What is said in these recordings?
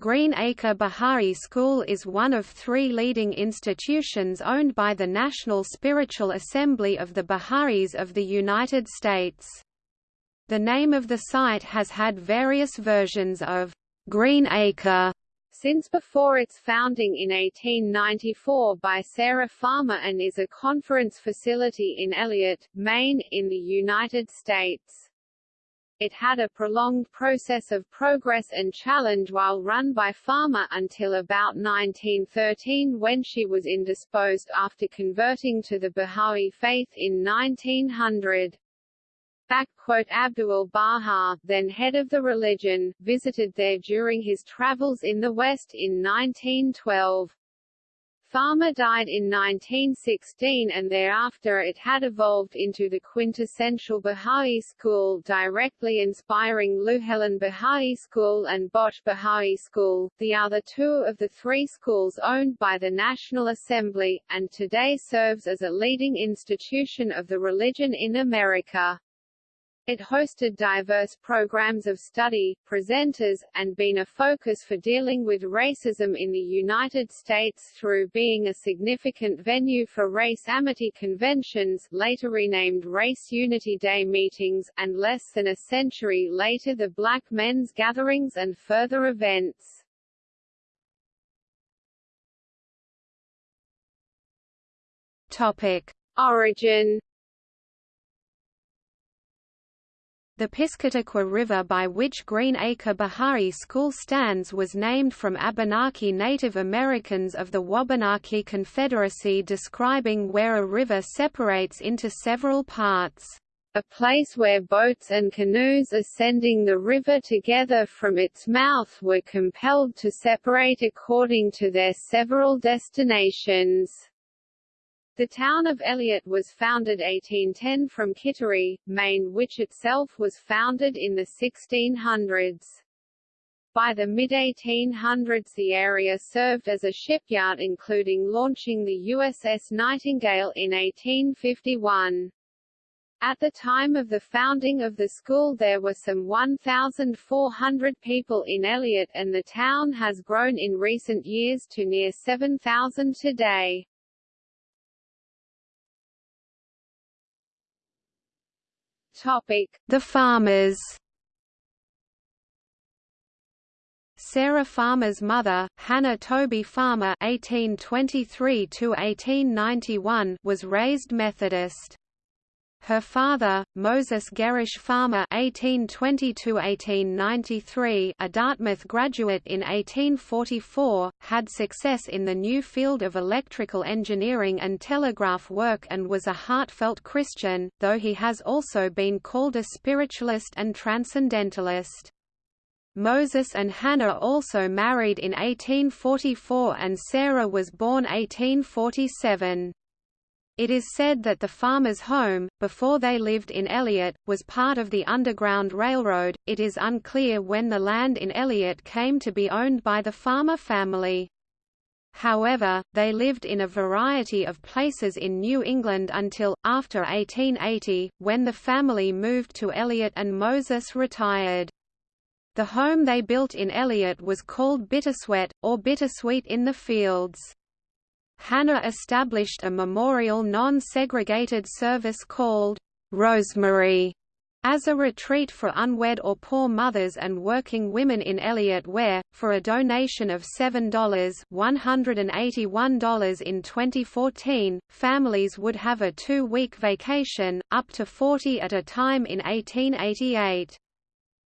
Greenacre Bahai School is one of three leading institutions owned by the National Spiritual Assembly of the Baha'is of the United States. The name of the site has had various versions of Greenacre since before its founding in 1894 by Sarah Farmer and is a conference facility in Eliot, Maine, in the United States. It had a prolonged process of progress and challenge while run by Farmer until about 1913 when she was indisposed after converting to the Baha'i faith in 1900. Abdul Baha, then head of the religion, visited there during his travels in the West in 1912. Farmer died in 1916 and thereafter it had evolved into the quintessential Baha'i school directly inspiring Louhelen Baha'i School and Bosch Baha'i School, the other two of the three schools owned by the National Assembly, and today serves as a leading institution of the religion in America. It hosted diverse programs of study, presenters, and been a focus for dealing with racism in the United States through being a significant venue for race amity conventions later renamed Race Unity Day meetings, and less than a century later the Black Men's Gatherings and further events. Topic. Origin The Piscataqua River by which Greenacre Baha'i School stands was named from Abenaki Native Americans of the Wabanaki Confederacy describing where a river separates into several parts. A place where boats and canoes ascending the river together from its mouth were compelled to separate according to their several destinations. The town of Eliot was founded 1810 from Kittery, Maine which itself was founded in the 1600s. By the mid-1800s the area served as a shipyard including launching the USS Nightingale in 1851. At the time of the founding of the school there were some 1,400 people in Eliot and the town has grown in recent years to near 7,000 today. The farmers. Sarah Farmer's mother, Hannah Toby Farmer (1823–1891), was raised Methodist. Her father, Moses Gerrish Farmer (1820–1893), a Dartmouth graduate in 1844, had success in the new field of electrical engineering and telegraph work and was a heartfelt Christian, though he has also been called a spiritualist and transcendentalist. Moses and Hannah also married in 1844 and Sarah was born 1847. It is said that the farmer's home, before they lived in Eliot, was part of the Underground Railroad. It is unclear when the land in Eliot came to be owned by the farmer family. However, they lived in a variety of places in New England until, after 1880, when the family moved to Eliot and Moses retired. The home they built in Eliot was called Bittersweet, or Bittersweet in the Fields. Hannah established a memorial non-segregated service called Rosemary as a retreat for unwed or poor mothers and working women in Eliot where, for a donation of $7 $181 in 2014, families would have a two-week vacation, up to 40 at a time in 1888.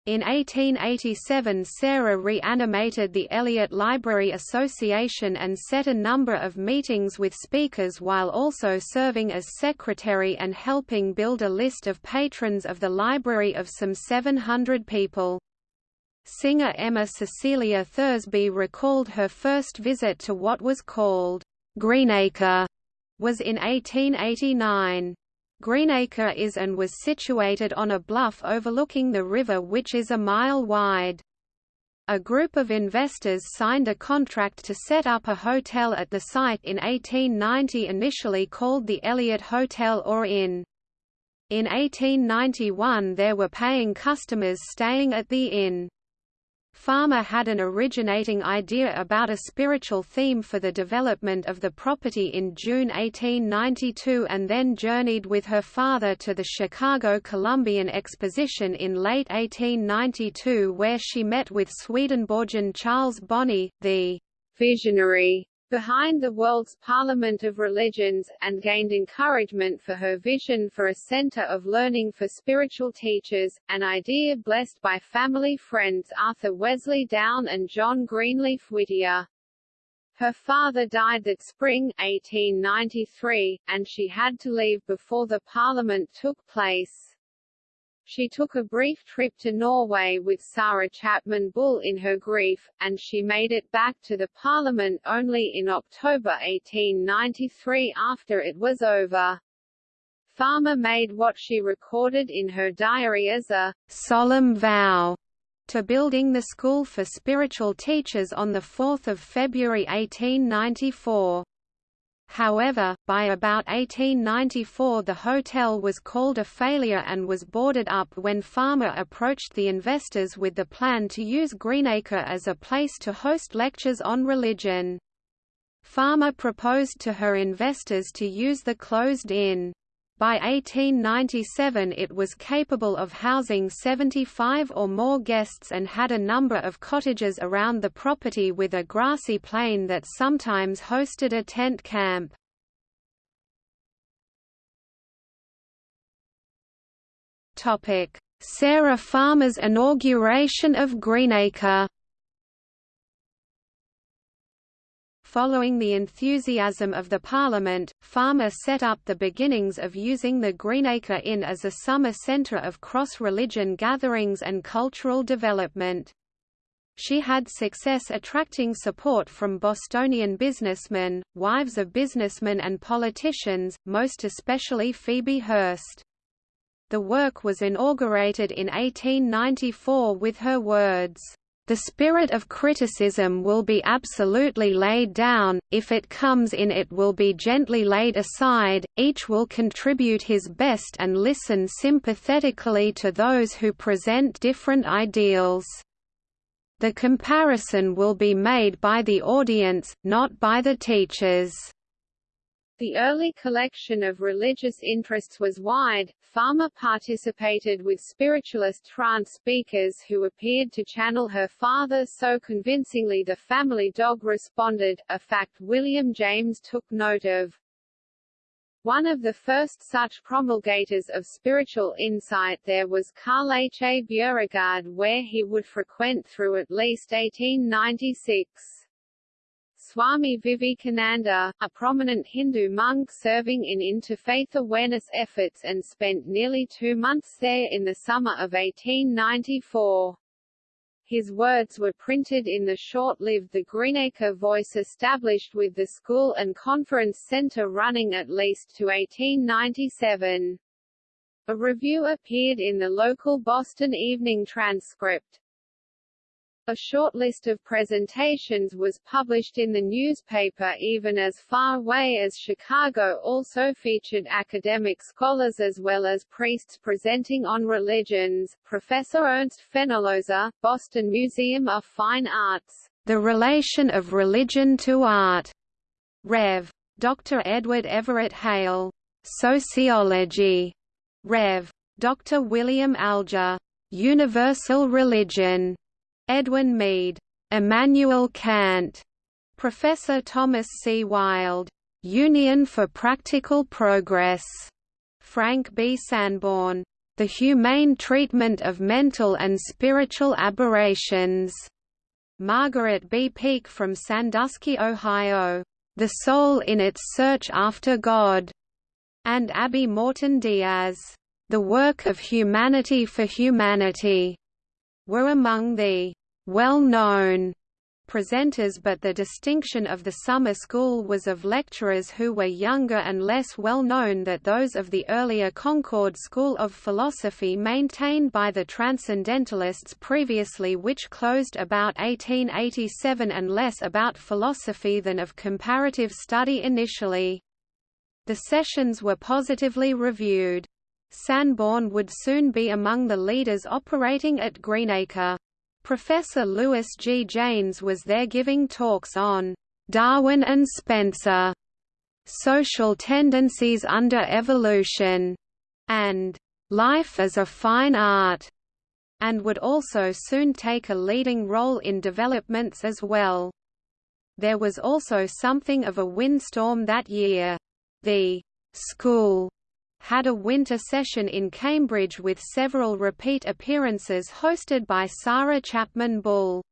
In 1887 Sarah reanimated the Eliot Library Association and set a number of meetings with speakers while also serving as secretary and helping build a list of patrons of the library of some 700 people. Singer Emma Cecilia Thursby recalled her first visit to what was called Greenacre was in 1889. Greenacre is and was situated on a bluff overlooking the river which is a mile wide. A group of investors signed a contract to set up a hotel at the site in 1890 initially called the Eliot Hotel or Inn. In 1891 there were paying customers staying at the inn. Farmer had an originating idea about a spiritual theme for the development of the property in June 1892 and then journeyed with her father to the Chicago Columbian Exposition in late 1892 where she met with Swedenborgian Charles Bonney, the visionary behind the world's Parliament of Religions, and gained encouragement for her vision for a center of learning for spiritual teachers, an idea blessed by family friends Arthur Wesley Dow and John Greenleaf Whittier. Her father died that spring 1893, and she had to leave before the Parliament took place. She took a brief trip to Norway with Sarah Chapman Bull in her grief, and she made it back to the Parliament only in October 1893 after it was over. Farmer made what she recorded in her diary as a solemn vow to building the school for spiritual teachers on 4 February 1894. However, by about 1894 the hotel was called a failure and was boarded up when Farmer approached the investors with the plan to use Greenacre as a place to host lectures on religion. Farmer proposed to her investors to use the closed-in by 1897 it was capable of housing 75 or more guests and had a number of cottages around the property with a grassy plain that sometimes hosted a tent camp. Sarah Farmer's inauguration of Greenacre Following the enthusiasm of the Parliament, Farmer set up the beginnings of using the Greenacre Inn as a summer centre of cross-religion gatherings and cultural development. She had success attracting support from Bostonian businessmen, wives of businessmen and politicians, most especially Phoebe Hearst. The work was inaugurated in 1894 with her words, the spirit of criticism will be absolutely laid down, if it comes in it will be gently laid aside, each will contribute his best and listen sympathetically to those who present different ideals. The comparison will be made by the audience, not by the teachers. The early collection of religious interests was wide. Farmer participated with spiritualist trance speakers who appeared to channel her father so convincingly the family dog responded, a fact William James took note of. One of the first such promulgators of spiritual insight there was Carl H. A. Bjerregaard where he would frequent through at least 1896. Swami Vivekananda, a prominent Hindu monk serving in interfaith awareness efforts and spent nearly two months there in the summer of 1894. His words were printed in the short-lived The Greenacre Voice established with the school and conference center running at least to 1897. A review appeared in the local Boston Evening Transcript. A short list of presentations was published in the newspaper even as far away as Chicago also featured academic scholars as well as priests presenting on religions. Professor Ernst Fenollosa, Boston Museum of Fine Arts. The Relation of Religion to Art. Rev. Dr. Edward Everett Hale. Sociology. Rev. Dr. William Alger. Universal Religion. Edwin Mead, Immanuel Kant, Professor Thomas C. Wild, Union for Practical Progress, Frank B. Sanborn, The Humane Treatment of Mental and Spiritual Aberrations, Margaret B. Peake from Sandusky, Ohio, The Soul in Its Search After God, and Abby Morton Diaz, The Work of Humanity for Humanity were among the well-known presenters but the distinction of the summer school was of lecturers who were younger and less well known than those of the earlier Concord School of Philosophy maintained by the Transcendentalists previously which closed about 1887 and less about philosophy than of comparative study initially. The sessions were positively reviewed. Sanborn would soon be among the leaders operating at Greenacre. Professor Lewis G. Janes was there giving talks on Darwin and Spencer, Social Tendencies Under Evolution, and Life as a Fine Art, and would also soon take a leading role in developments as well. There was also something of a windstorm that year. The school had a winter session in Cambridge with several repeat appearances hosted by Sarah Chapman Bull.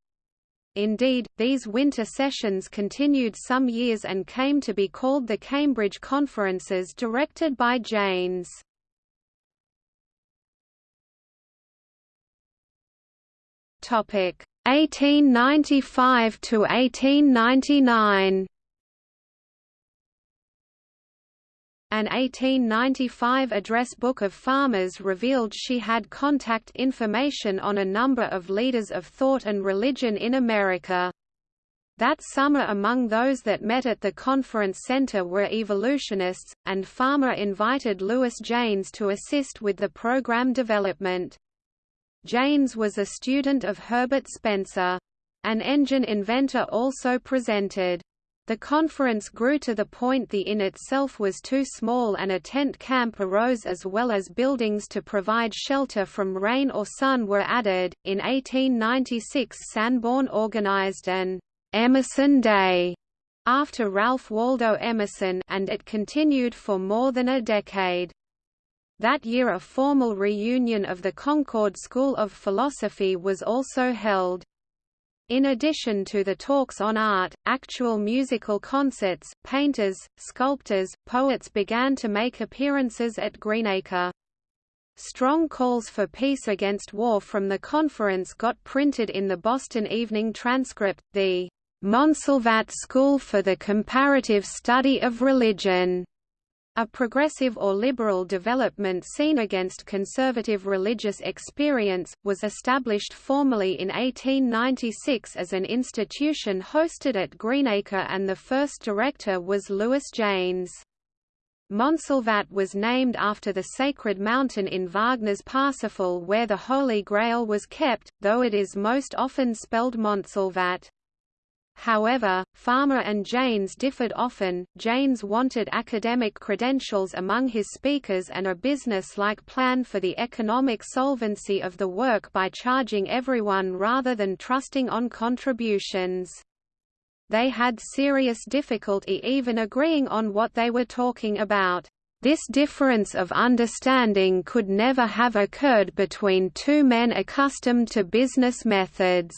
Indeed, these winter sessions continued some years and came to be called the Cambridge Conferences directed by Janes. Topic 1895 to 1899. An 1895 address book of farmers revealed she had contact information on a number of leaders of thought and religion in America. That summer among those that met at the conference center were evolutionists, and Farmer invited Lewis Janes to assist with the program development. Jaynes was a student of Herbert Spencer. An engine inventor also presented. The conference grew to the point the inn itself was too small and a tent camp arose as well as buildings to provide shelter from rain or sun were added. In 1896 Sanborn organized an Emerson Day after Ralph Waldo Emerson and it continued for more than a decade. That year a formal reunion of the Concord School of Philosophy was also held. In addition to the talks on art, actual musical concerts, painters, sculptors, poets began to make appearances at Greenacre. Strong calls for peace against war from the conference got printed in the Boston Evening Transcript, the Montsalvat School for the Comparative Study of Religion a progressive or liberal development seen against conservative religious experience, was established formally in 1896 as an institution hosted at Greenacre and the first director was Lewis Janes. Montsalvat was named after the sacred mountain in Wagner's Parsifal where the Holy Grail was kept, though it is most often spelled Montsalvat. However, Farmer and Janes differed often. Janes wanted academic credentials among his speakers and a business-like plan for the economic solvency of the work by charging everyone rather than trusting on contributions. They had serious difficulty even agreeing on what they were talking about. This difference of understanding could never have occurred between two men accustomed to business methods.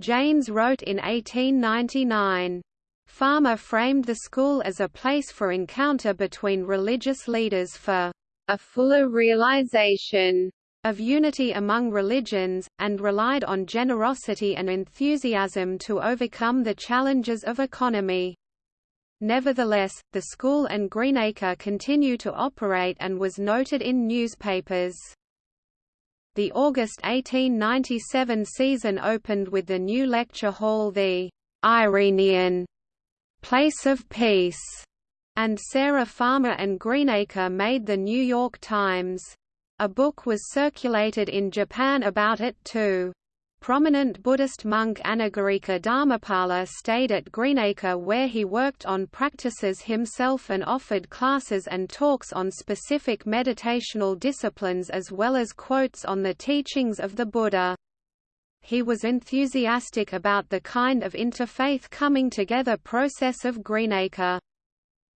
Janes wrote in 1899. Farmer framed the school as a place for encounter between religious leaders for a fuller realization of unity among religions, and relied on generosity and enthusiasm to overcome the challenges of economy. Nevertheless, the school and Greenacre continue to operate and was noted in newspapers. The August 1897 season opened with the new lecture hall the Irenaean Place of Peace, and Sarah Farmer and Greenacre made the New York Times. A book was circulated in Japan about it too. Prominent Buddhist monk Anagarika Dharmapala stayed at Greenacre where he worked on practices himself and offered classes and talks on specific meditational disciplines as well as quotes on the teachings of the Buddha. He was enthusiastic about the kind of interfaith coming together process of Greenacre.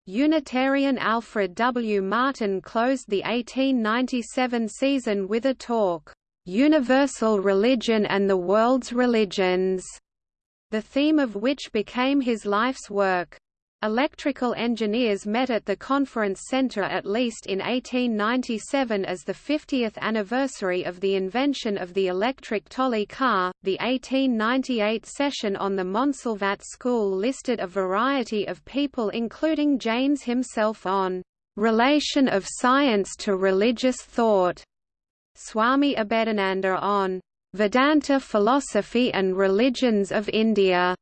Unitarian Alfred W. Martin closed the 1897 season with a talk universal religion and the world's religions, the theme of which became his life's work. Electrical engineers met at the conference center at least in 1897 as the 50th anniversary of the invention of the electric trolley car. The 1898 session on the Montsalvat School listed a variety of people including Janes himself on relation of science to religious thought Swami Abhedananda on Vedanta Philosophy and Religions of India,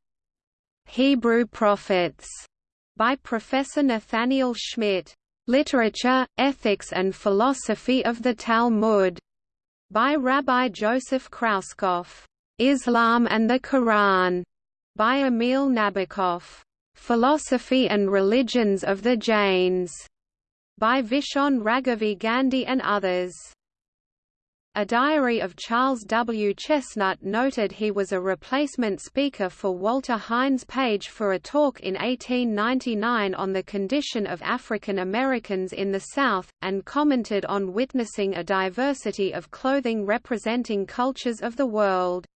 Hebrew Prophets, by Professor Nathaniel Schmidt, Literature, Ethics and Philosophy of the Talmud, by Rabbi Joseph Krauskopf, Islam and the Quran, by Emil Nabokov, Philosophy and Religions of the Jains, by Virchand Raghavji Gandhi and others. A diary of Charles W. Chesnutt noted he was a replacement speaker for Walter Hines Page for a talk in 1899 on the condition of African Americans in the South, and commented on witnessing a diversity of clothing representing cultures of the world.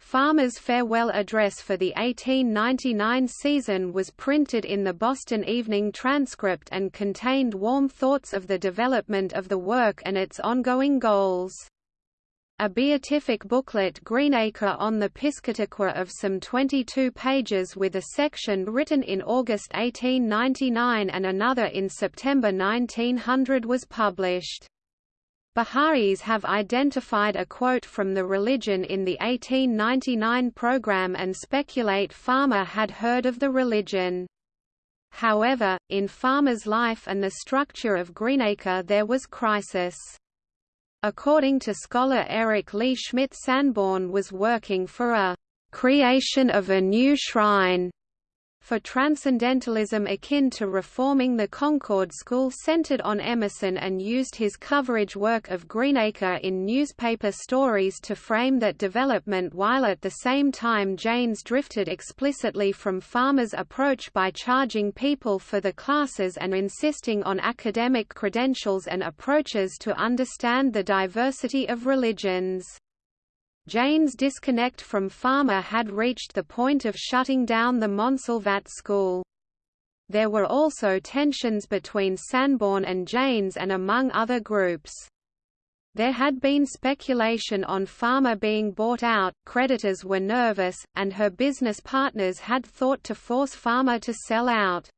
Farmer's farewell address for the 1899 season was printed in the Boston Evening Transcript and contained warm thoughts of the development of the work and its ongoing goals. A beatific booklet Greenacre on the Piscataqua of some 22 pages with a section written in August 1899 and another in September 1900 was published. Baha'is have identified a quote from the religion in the 1899 program and speculate Farmer had heard of the religion. However, in Farmer's life and the structure of Greenacre there was crisis. According to scholar Eric Lee Schmidt Sanborn was working for a creation of a new shrine for transcendentalism akin to reforming the Concord School centered on Emerson and used his coverage work of Greenacre in newspaper stories to frame that development while at the same time Janes drifted explicitly from Farmer's approach by charging people for the classes and insisting on academic credentials and approaches to understand the diversity of religions. Jane's disconnect from Farmer had reached the point of shutting down the Montsalvat school. There were also tensions between Sanborn and Janes and among other groups. There had been speculation on Farmer being bought out, creditors were nervous, and her business partners had thought to force Farmer to sell out.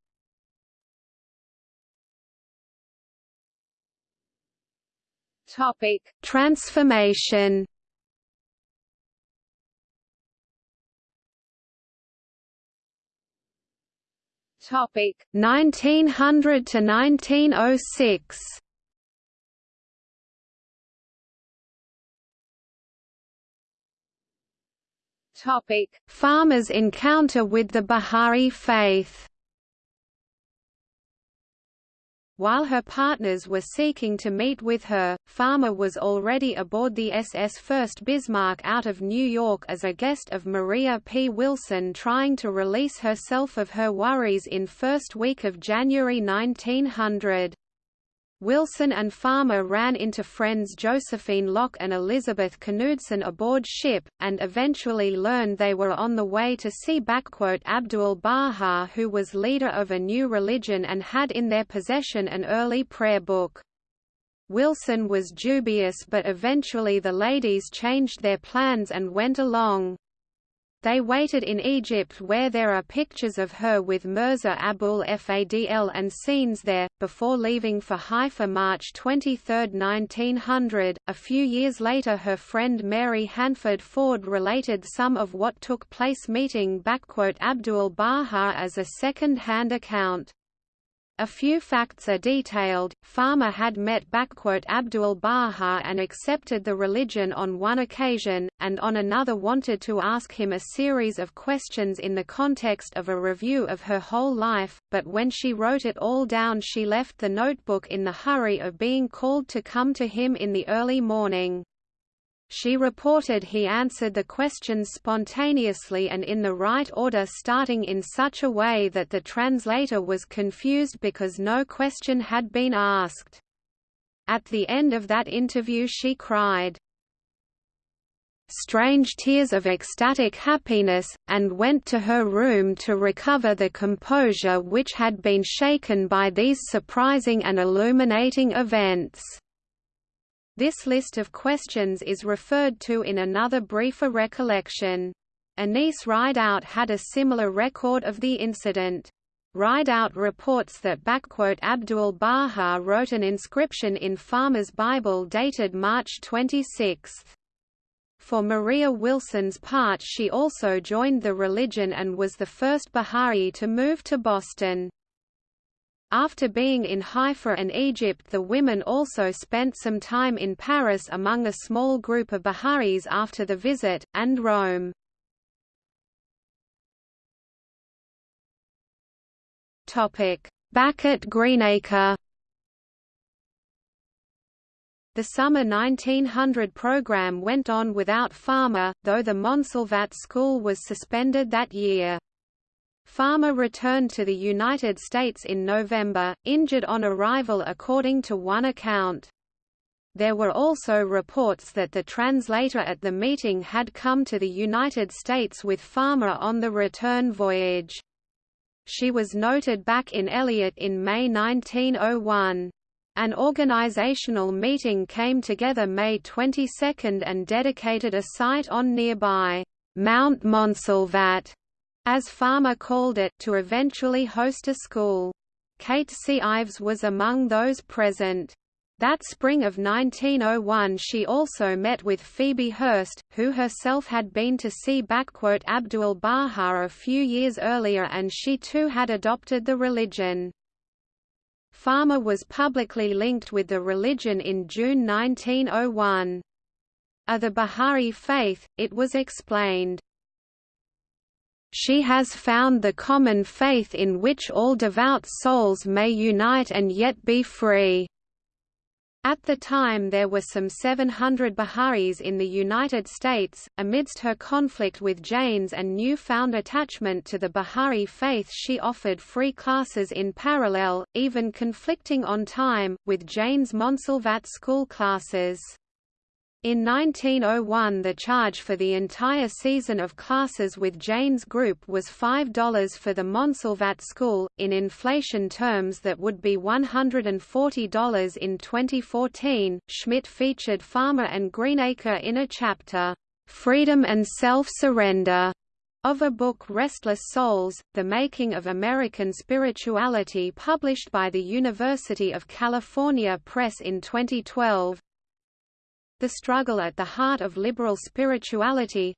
Topic: Transformation Topic 1900 to 1906. Topic Farmer's encounter with the Bahá'í faith While her partners were seeking to meet with her, Farmer was already aboard the SS Fürst Bismarck out of New York as a guest of Maria P. Wilson trying to release herself of her worries in first week of January 1900. Wilson and Farmer ran into friends Josephine Locke and Elizabeth Knudsen aboard ship, and eventually learned they were on the way to see Abdul Baha who was leader of a new religion and had in their possession an early prayer book. Wilson was dubious but eventually the ladies changed their plans and went along. They waited in Egypt where there are pictures of her with Mirza Abul Fadl and scenes there, before leaving for Haifa March 23, 1900. A few years later her friend Mary Hanford Ford related some of what took place meeting Abdul Baha as a second-hand account. A few facts are detailed. Farmer had met Abdul Baha and accepted the religion on one occasion, and on another wanted to ask him a series of questions in the context of a review of her whole life, but when she wrote it all down she left the notebook in the hurry of being called to come to him in the early morning. She reported he answered the questions spontaneously and in the right order starting in such a way that the translator was confused because no question had been asked. At the end of that interview she cried, strange tears of ecstatic happiness, and went to her room to recover the composure which had been shaken by these surprising and illuminating events. This list of questions is referred to in another briefer recollection. Anise Rideout had a similar record of the incident. Rideout reports that Abdul Baha wrote an inscription in Farmer's Bible dated March 26. For Maria Wilson's part she also joined the religion and was the first Baha'i to move to Boston. After being in Haifa and Egypt the women also spent some time in Paris among a small group of Bahá'ís after the visit, and Rome. Back at Greenacre the summer 1900 program went on without Farmer, though the Montsalvat School was suspended that year. Farmer returned to the United States in November, injured on arrival according to one account. There were also reports that the translator at the meeting had come to the United States with Farmer on the return voyage. She was noted back in Eliot in May 1901. An organizational meeting came together May 22 and dedicated a site on nearby Mount Montsalvat as Farmer called it, to eventually host a school. Kate C. Ives was among those present. That spring of 1901 she also met with Phoebe Hearst, who herself had been to see Abdul-Baha a few years earlier and she too had adopted the religion. Farmer was publicly linked with the religion in June 1901. Of the Baha'i faith, it was explained, she has found the common faith in which all devout souls may unite and yet be free. At the time there were some 700 Baha'is in the United States. Amidst her conflict with Janes and newfound attachment to the Baha'i faith she offered free classes in parallel, even conflicting on time, with Jane's Montsalvat school classes. In 1901 the charge for the entire season of classes with Jane's group was $5 for the Montsalvat School, in inflation terms that would be $140 in 2014. Schmidt featured Farmer and Greenacre in a chapter, Freedom and Self-Surrender, of a book Restless Souls, The Making of American Spirituality published by the University of California Press in 2012, the struggle at the heart of liberal spirituality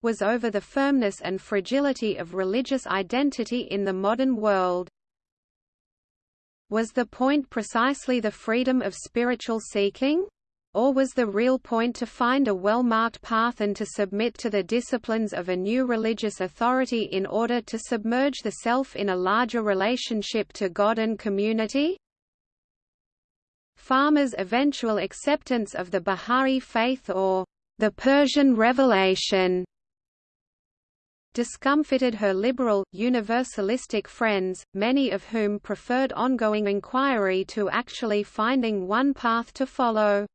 was over the firmness and fragility of religious identity in the modern world. Was the point precisely the freedom of spiritual seeking? Or was the real point to find a well-marked path and to submit to the disciplines of a new religious authority in order to submerge the self in a larger relationship to God and community? Farmer's eventual acceptance of the Bahá'í faith or the Persian Revelation discomfited her liberal, universalistic friends, many of whom preferred ongoing inquiry to actually finding one path to follow.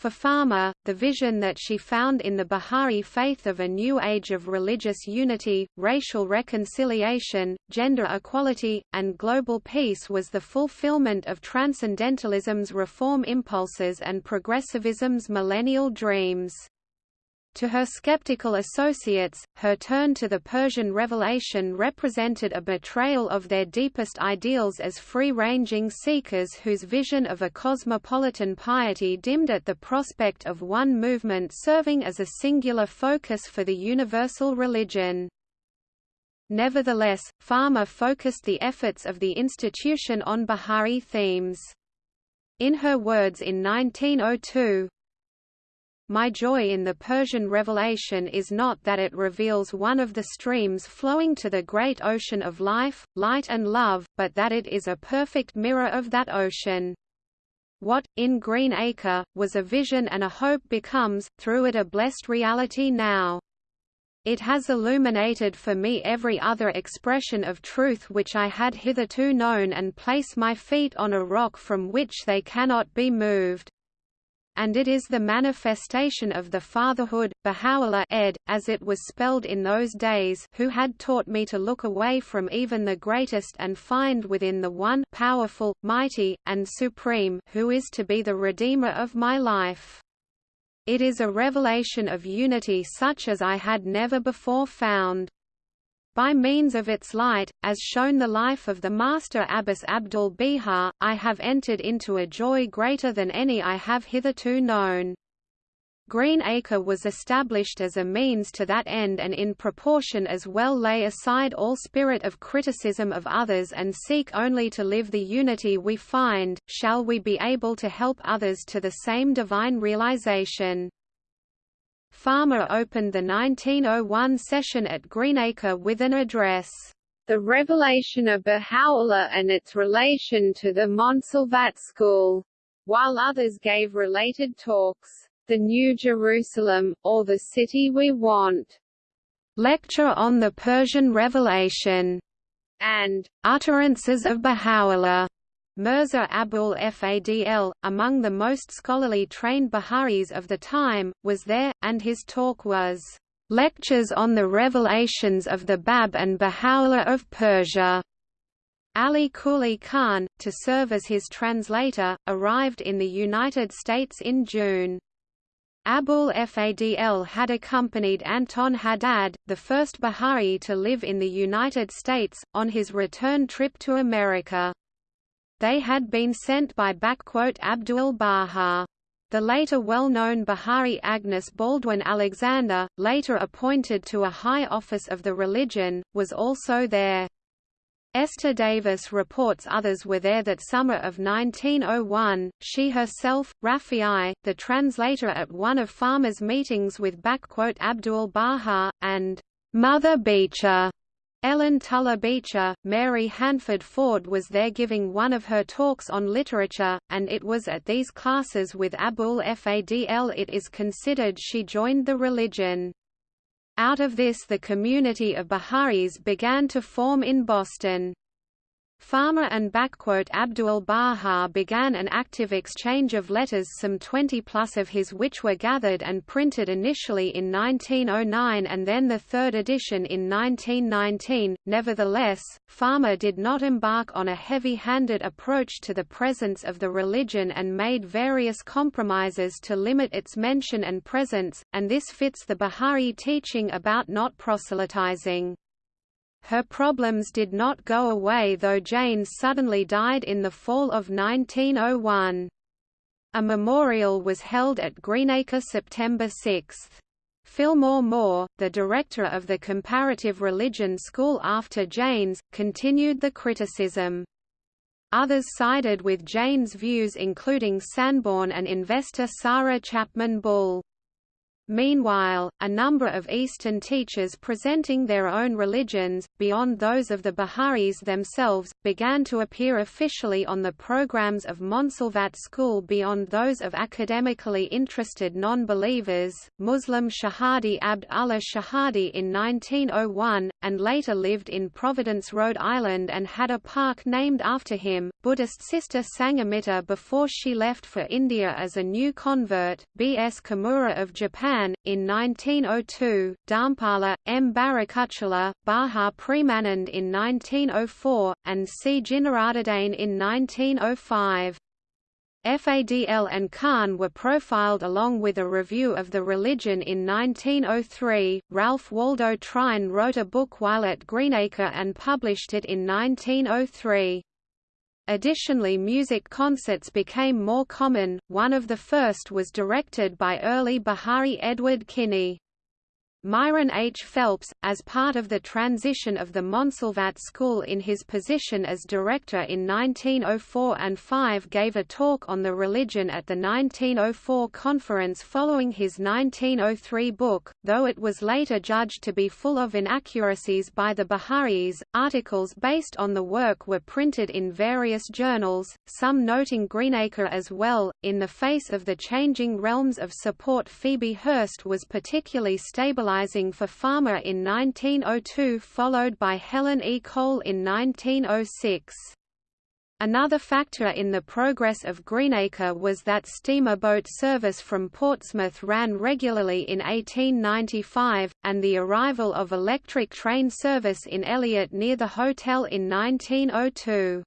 For Farmer, the vision that she found in the Bahá'í faith of a new age of religious unity, racial reconciliation, gender equality, and global peace was the fulfillment of Transcendentalism's reform impulses and Progressivism's millennial dreams. To her skeptical associates, her turn to the Persian revelation represented a betrayal of their deepest ideals as free-ranging seekers whose vision of a cosmopolitan piety dimmed at the prospect of one movement serving as a singular focus for the universal religion. Nevertheless, Farmer focused the efforts of the institution on Bahá'í themes. In her words in 1902, my joy in the Persian revelation is not that it reveals one of the streams flowing to the great ocean of life, light and love, but that it is a perfect mirror of that ocean. What, in Green Acre, was a vision and a hope becomes, through it a blessed reality now. It has illuminated for me every other expression of truth which I had hitherto known and place my feet on a rock from which they cannot be moved and it is the manifestation of the fatherhood, Baha'u'llah ed, as it was spelled in those days who had taught me to look away from even the greatest and find within the one powerful, mighty, and supreme who is to be the Redeemer of my life. It is a revelation of unity such as I had never before found. By means of its light, as shown the life of the Master Abbas Abdul Baha, I have entered into a joy greater than any I have hitherto known. Greenacre was established as a means to that end and in proportion as well lay aside all spirit of criticism of others and seek only to live the unity we find, shall we be able to help others to the same divine realization. Farmer opened the 1901 session at Greenacre with an address, The Revelation of Baha'u'llah and its relation to the Montsalvat School, while others gave related talks the New Jerusalem, or the City We Want. Lecture on the Persian Revelation, and Utterances of Baha'u'llah. Mirza Abul Fadl, among the most scholarly trained Bahá'ís of the time, was there, and his talk was, "...lectures on the revelations of the Bab and Baha'u'llah of Persia." Ali Kuli Khan, to serve as his translator, arrived in the United States in June. Abul Fadl had accompanied Anton Haddad, the first Bahá'í to live in the United States, on his return trip to America. They had been sent by Abdul Baha. The later well-known Bahá'í Agnes Baldwin Alexander, later appointed to a high office of the religion, was also there. Esther Davis reports others were there that summer of 1901, she herself, Rafi'i, the translator at one of Farmer's meetings with Abdul Baha, and Mother Beecher. Ellen Tuller Beecher, Mary Hanford Ford was there giving one of her talks on literature, and it was at these classes with Abul Fadl it is considered she joined the religion. Out of this the community of Baha'is began to form in Boston. Farmer and Abdul Baha began an active exchange of letters some 20 plus of his which were gathered and printed initially in 1909 and then the third edition in 1919. Nevertheless, Farmer did not embark on a heavy-handed approach to the presence of the religion and made various compromises to limit its mention and presence, and this fits the Baha'i teaching about not proselytizing. Her problems did not go away though Jane suddenly died in the fall of 1901. A memorial was held at Greenacre September 6. Fillmore Moore, the director of the Comparative Religion School after Janes, continued the criticism. Others sided with Jane's views including Sanborn and investor Sarah Chapman Bull. Meanwhile, a number of Eastern teachers presenting their own religions, beyond those of the Baha'is themselves, began to appear officially on the programs of Montsalvat School beyond those of academically interested non-believers. Muslim Shahadi Abd Allah Shahadi in 1901, and later lived in Providence, Rhode Island and had a park named after him. Buddhist sister Sangamitta before she left for India as a new convert, B. S. Kimura of Japan Japan, in 1902, Dharmapala, M. Barakutchala, Baha Premanand in 1904, and C. Jinaruddin in 1905. Fadl and Khan were profiled along with a review of the religion in 1903. Ralph Waldo Trine wrote a book while at Greenacre and published it in 1903. Additionally music concerts became more common, one of the first was directed by early Bahá'í Edward Kinney. Myron H. Phelps, as part of the transition of the Montsalvat School in his position as director in 1904 and 5 gave a talk on the religion at the 1904 conference following his 1903 book, though it was later judged to be full of inaccuracies by the Baha'is. Articles based on the work were printed in various journals, some noting Greenacre as well. In the face of the changing realms of support Phoebe Hearst was particularly for Farmer in 1902 followed by Helen E. Cole in 1906. Another factor in the progress of Greenacre was that steamer boat service from Portsmouth ran regularly in 1895, and the arrival of electric train service in Eliot near the hotel in 1902.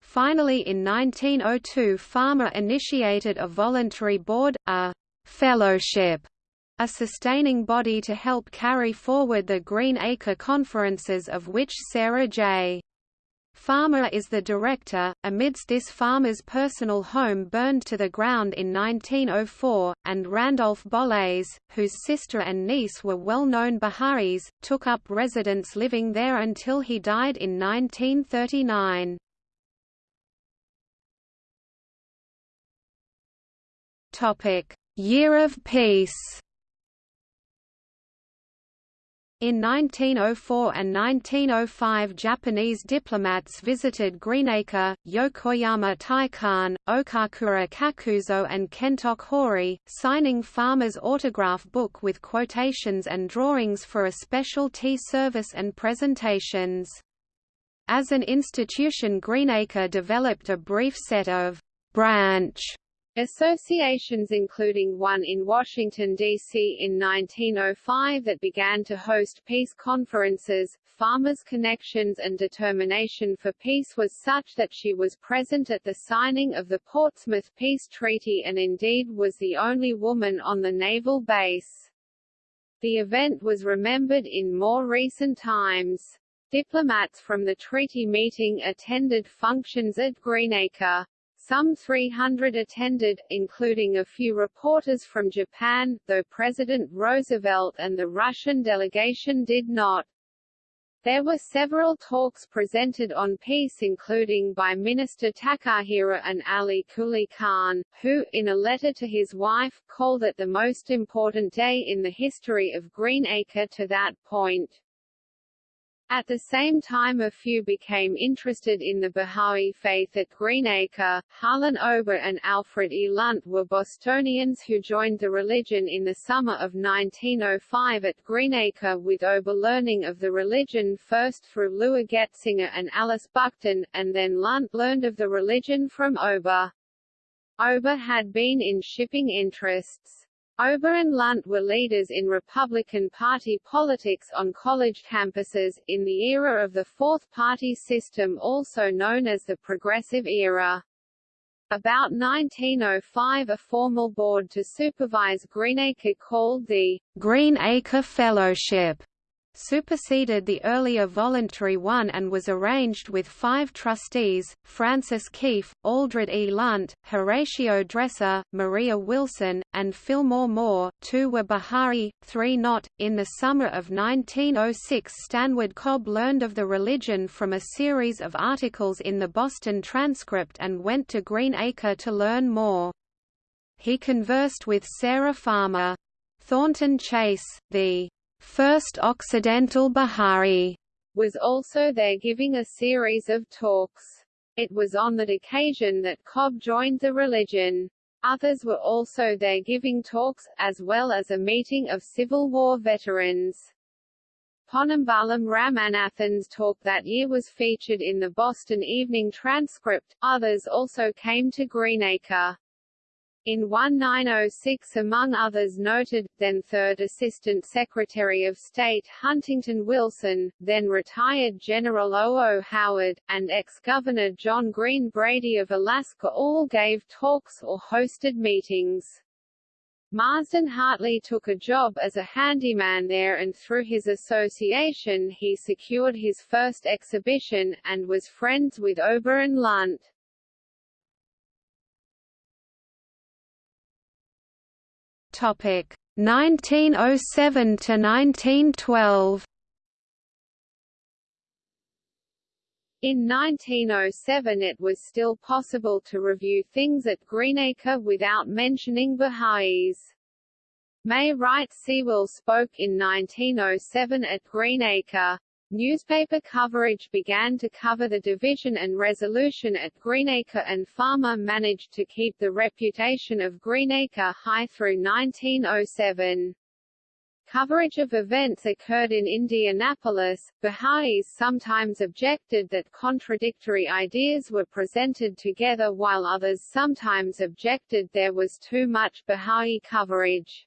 Finally in 1902 Farmer initiated a voluntary board, a «fellowship» a sustaining body to help carry forward the Green Acre conferences of which Sarah J. Farmer is the director. Amidst this farmer's personal home burned to the ground in 1904, and Randolph Bolles, whose sister and niece were well-known Bahá'ís, took up residence living there until he died in 1939. Topic: Year of Peace. In 1904 and 1905 Japanese diplomats visited Greenacre, Yokoyama Taikan, Okakura Kakuzo and Kentok Hori, signing Farmer's autograph book with quotations and drawings for a special tea service and presentations. As an institution Greenacre developed a brief set of branch Associations including one in Washington, D.C. in 1905 that began to host peace conferences, Farmers' connections and determination for peace was such that she was present at the signing of the Portsmouth Peace Treaty and indeed was the only woman on the naval base. The event was remembered in more recent times. Diplomats from the treaty meeting attended functions at Greenacre. Some 300 attended, including a few reporters from Japan, though President Roosevelt and the Russian delegation did not. There were several talks presented on peace including by Minister Takahira and Ali Kuli Khan, who, in a letter to his wife, called it the most important day in the history of Greenacre to that point. At the same time a few became interested in the Bahá'í faith at Greenacre. Harlan Ober and Alfred E. Lunt were Bostonians who joined the religion in the summer of 1905 at Greenacre with Ober learning of the religion first through Lua Getsinger and Alice Buckton, and then Lunt learned of the religion from Ober. Ober had been in shipping interests. Ober and Lunt were leaders in Republican Party politics on college campuses, in the era of the Fourth Party system also known as the Progressive Era. About 1905 a formal board to supervise Greenacre called the Greenacre Fellowship superseded the earlier voluntary one and was arranged with five trustees, Francis Keefe, Alfred E. Lunt, Horatio Dresser, Maria Wilson, and Fillmore Moore two were Bahá'í, three not. In the summer of 1906 Stanwood Cobb learned of the religion from a series of articles in the Boston Transcript and went to Greenacre to learn more. He conversed with Sarah Farmer. Thornton Chase, the First Occidental Bahá'í was also there giving a series of talks. It was on that occasion that Cobb joined the religion. Others were also there giving talks, as well as a meeting of Civil War veterans. Ponnambalam Ramanathan's talk that year was featured in the Boston Evening Transcript. Others also came to Greenacre. In 1906 among others noted, then Third Assistant Secretary of State Huntington Wilson, then retired General O. O. Howard, and ex-Governor John Green Brady of Alaska all gave talks or hosted meetings. Marsden Hartley took a job as a handyman there and through his association he secured his first exhibition, and was friends with Oberon Lunt. Topic 1907 to 1912. In 1907 it was still possible to review things at Greenacre without mentioning Baha'is. May Wright Sewell spoke in 1907 at Greenacre. Newspaper coverage began to cover the division and resolution at Greenacre and Farmer managed to keep the reputation of Greenacre high through 1907. Coverage of events occurred in Indianapolis. Baha'is sometimes objected that contradictory ideas were presented together while others sometimes objected there was too much Baha'i coverage.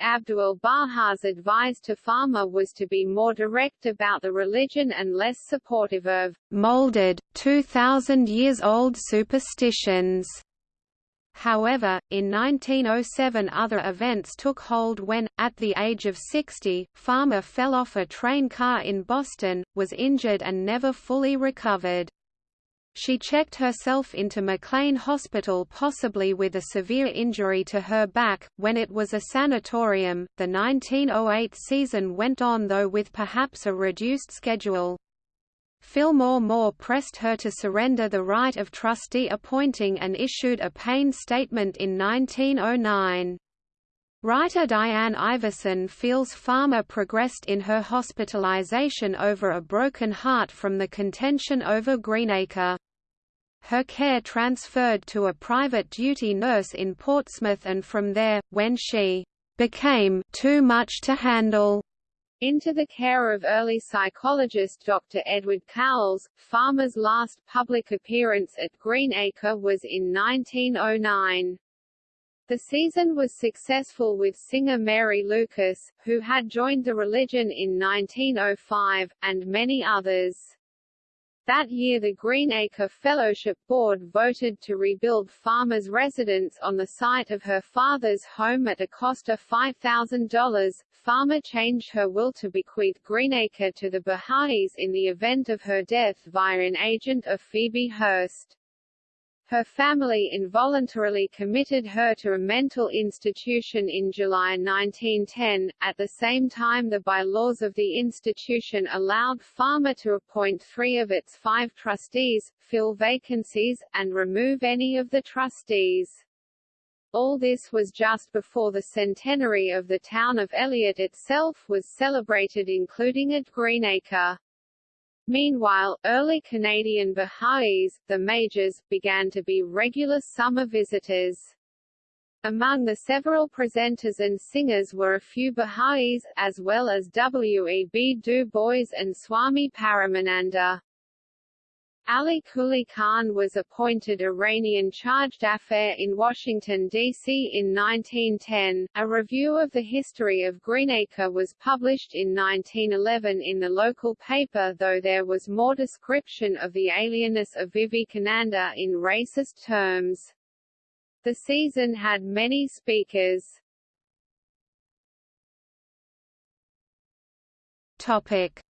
Abdul Baha's advice to Farmer was to be more direct about the religion and less supportive of molded, 2,000 years old superstitions. However, in 1907 other events took hold when, at the age of 60, Farmer fell off a train car in Boston, was injured and never fully recovered. She checked herself into McLean Hospital possibly with a severe injury to her back, when it was a sanatorium. The 1908 season went on though with perhaps a reduced schedule. Fillmore Moore pressed her to surrender the right of trustee appointing and issued a Payne statement in 1909. Writer Diane Iverson feels Farmer progressed in her hospitalization over a broken heart from the contention over Greenacre. Her care transferred to a private duty nurse in Portsmouth and from there, when she became too much to handle, into the care of early psychologist Dr. Edward Cowles. Farmer's last public appearance at Greenacre was in 1909. The season was successful with singer Mary Lucas, who had joined the religion in 1905, and many others. That year the Greenacre Fellowship Board voted to rebuild Farmer's residence on the site of her father's home at a cost of $5,000. Farmer changed her will to bequeath Greenacre to the Baha'is in the event of her death via an agent of Phoebe Hearst. Her family involuntarily committed her to a mental institution in July 1910. At the same time, the bylaws of the institution allowed Farmer to appoint three of its five trustees, fill vacancies, and remove any of the trustees. All this was just before the centenary of the town of Eliot itself was celebrated including at Greenacre. Meanwhile, early Canadian Baha'is, the Majors, began to be regular summer visitors. Among the several presenters and singers were a few Baha'is, as well as W. E. B. Du Bois and Swami Paramananda. Ali Quli Khan was appointed Iranian charge d'affaires in Washington, D.C. in 1910. A review of the history of Greenacre was published in 1911 in the local paper though there was more description of the alienness of Vivekananda in racist terms. The season had many speakers. Topic.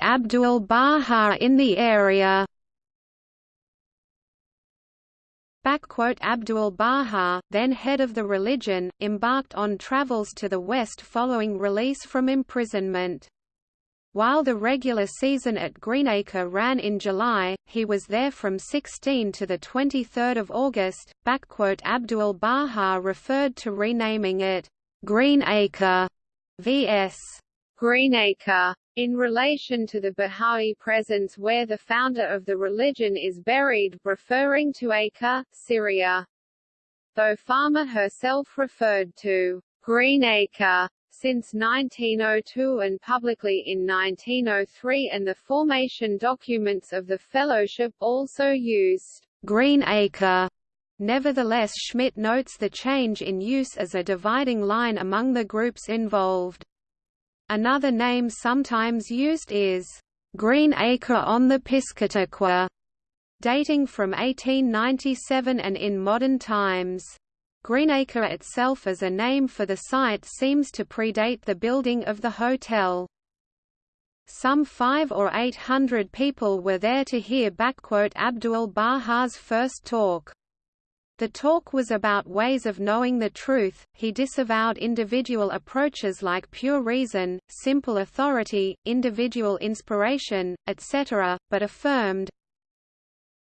Abdul Baha in the area Abdul Baha, then head of the religion, embarked on travels to the west following release from imprisonment. While the regular season at Greenacre ran in July, he was there from 16 to 23 August. Abdul Baha referred to renaming it Greenacre vs. Greenacre in relation to the Bahá'í presence where the founder of the religion is buried referring to Acre, Syria. Though Farmer herself referred to Greenacre since 1902 and publicly in 1903 and the formation documents of the fellowship also used Greenacre. Nevertheless Schmidt notes the change in use as a dividing line among the groups involved. Another name sometimes used is Green Acre on the Piscataqua, dating from 1897 and in modern times. Greenacre itself as a name for the site seems to predate the building of the hotel. Some five or eight hundred people were there to hear Abdul Baha's first talk. The talk was about ways of knowing the truth, he disavowed individual approaches like pure reason, simple authority, individual inspiration, etc., but affirmed,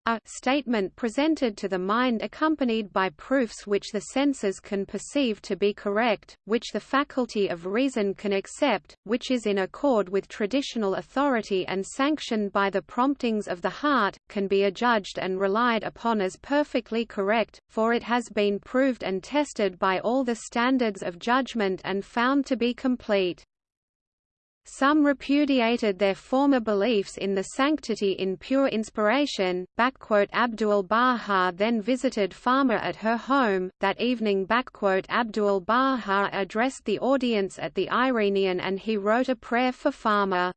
a statement presented to the mind accompanied by proofs which the senses can perceive to be correct, which the faculty of reason can accept, which is in accord with traditional authority and sanctioned by the promptings of the heart, can be adjudged and relied upon as perfectly correct, for it has been proved and tested by all the standards of judgment and found to be complete. Some repudiated their former beliefs in the sanctity in pure inspiration. Abdul Baha then visited Farmer at her home. That evening, Abdul Baha addressed the audience at the Eirenion and he wrote a prayer for Farmer.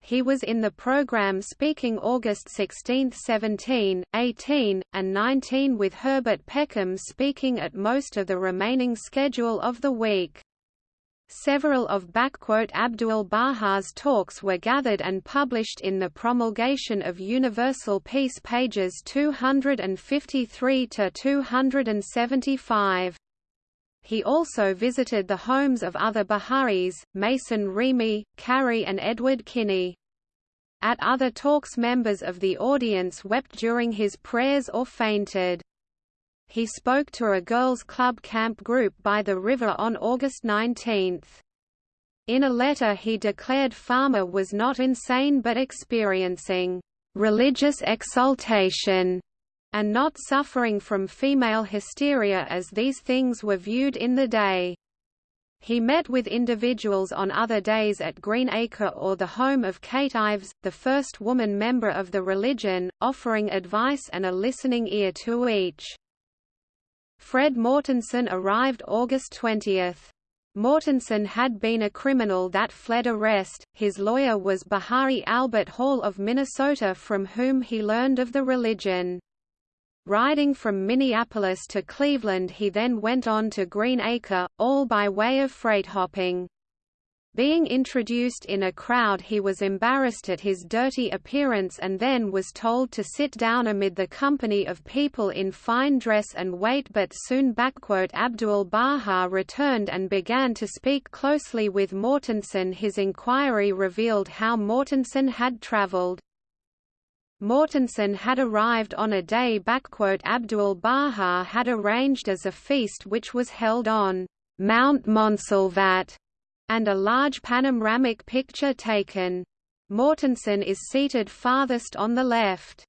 He was in the program speaking August 16, 17, 18, and 19 with Herbert Peckham speaking at most of the remaining schedule of the week. Several of Abdu'l-Baha's talks were gathered and published in the Promulgation of Universal Peace pages 253 to 275. He also visited the homes of other Baha'is, Mason Remey, Carrie and Edward Kinney. At other talks members of the audience wept during his prayers or fainted. He spoke to a girls' club camp group by the river on August 19. In a letter he declared Farmer was not insane but experiencing religious exaltation and not suffering from female hysteria as these things were viewed in the day. He met with individuals on other days at Greenacre or the home of Kate Ives, the first woman member of the religion, offering advice and a listening ear to each. Fred Mortensen arrived August 20. Mortensen had been a criminal that fled arrest, his lawyer was Baha'i Albert Hall of Minnesota from whom he learned of the religion. Riding from Minneapolis to Cleveland he then went on to Greenacre, all by way of freight hopping. Being introduced in a crowd he was embarrassed at his dirty appearance and then was told to sit down amid the company of people in fine dress and wait but soon Abdu'l-Baha returned and began to speak closely with Mortensen his inquiry revealed how Mortensen had traveled. Mortensen had arrived on a day Abdu'l-Baha had arranged as a feast which was held on Mount Montsalvat, and a large panoramic picture taken. Mortensen is seated farthest on the left.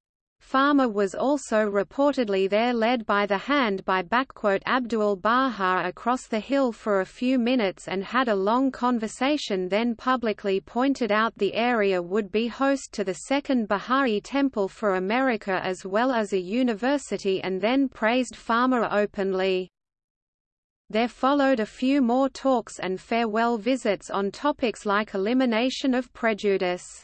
Farmer was also reportedly there led by the hand by Abdu'l-Baha across the hill for a few minutes and had a long conversation then publicly pointed out the area would be host to the second Baha'i Temple for America as well as a university and then praised Farmer openly. There followed a few more talks and farewell visits on topics like elimination of prejudice.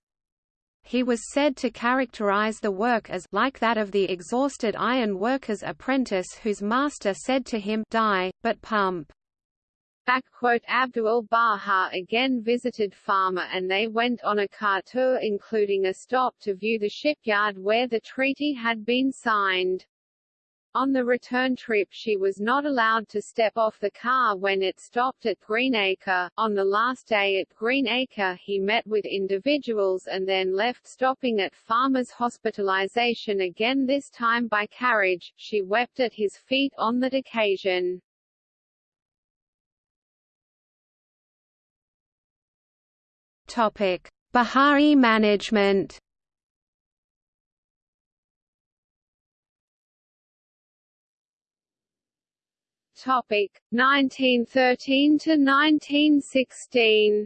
He was said to characterize the work as like that of the exhausted iron worker's apprentice whose master said to him die, but pump. Abdu'l-Baha again visited Farmer and they went on a car tour including a stop to view the shipyard where the treaty had been signed. On the return trip she was not allowed to step off the car when it stopped at Greenacre. On the last day at Greenacre he met with individuals and then left stopping at Farmer's hospitalization again this time by carriage. She wept at his feet on that occasion. Topic: Baha'i management Topic 1913 to 1916.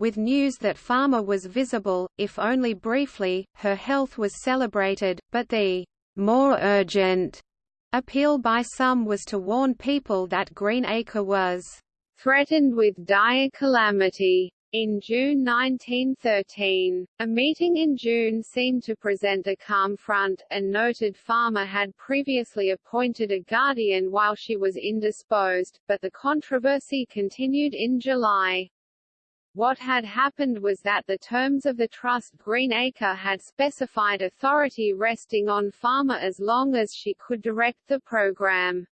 With news that Farmer was visible, if only briefly, her health was celebrated, but the more urgent appeal by some was to warn people that Greenacre was threatened with dire calamity. In June 1913, a meeting in June seemed to present a calm front, and noted Farmer had previously appointed a guardian while she was indisposed, but the controversy continued in July. What had happened was that the terms of the Trust Greenacre had specified authority resting on Farmer as long as she could direct the program.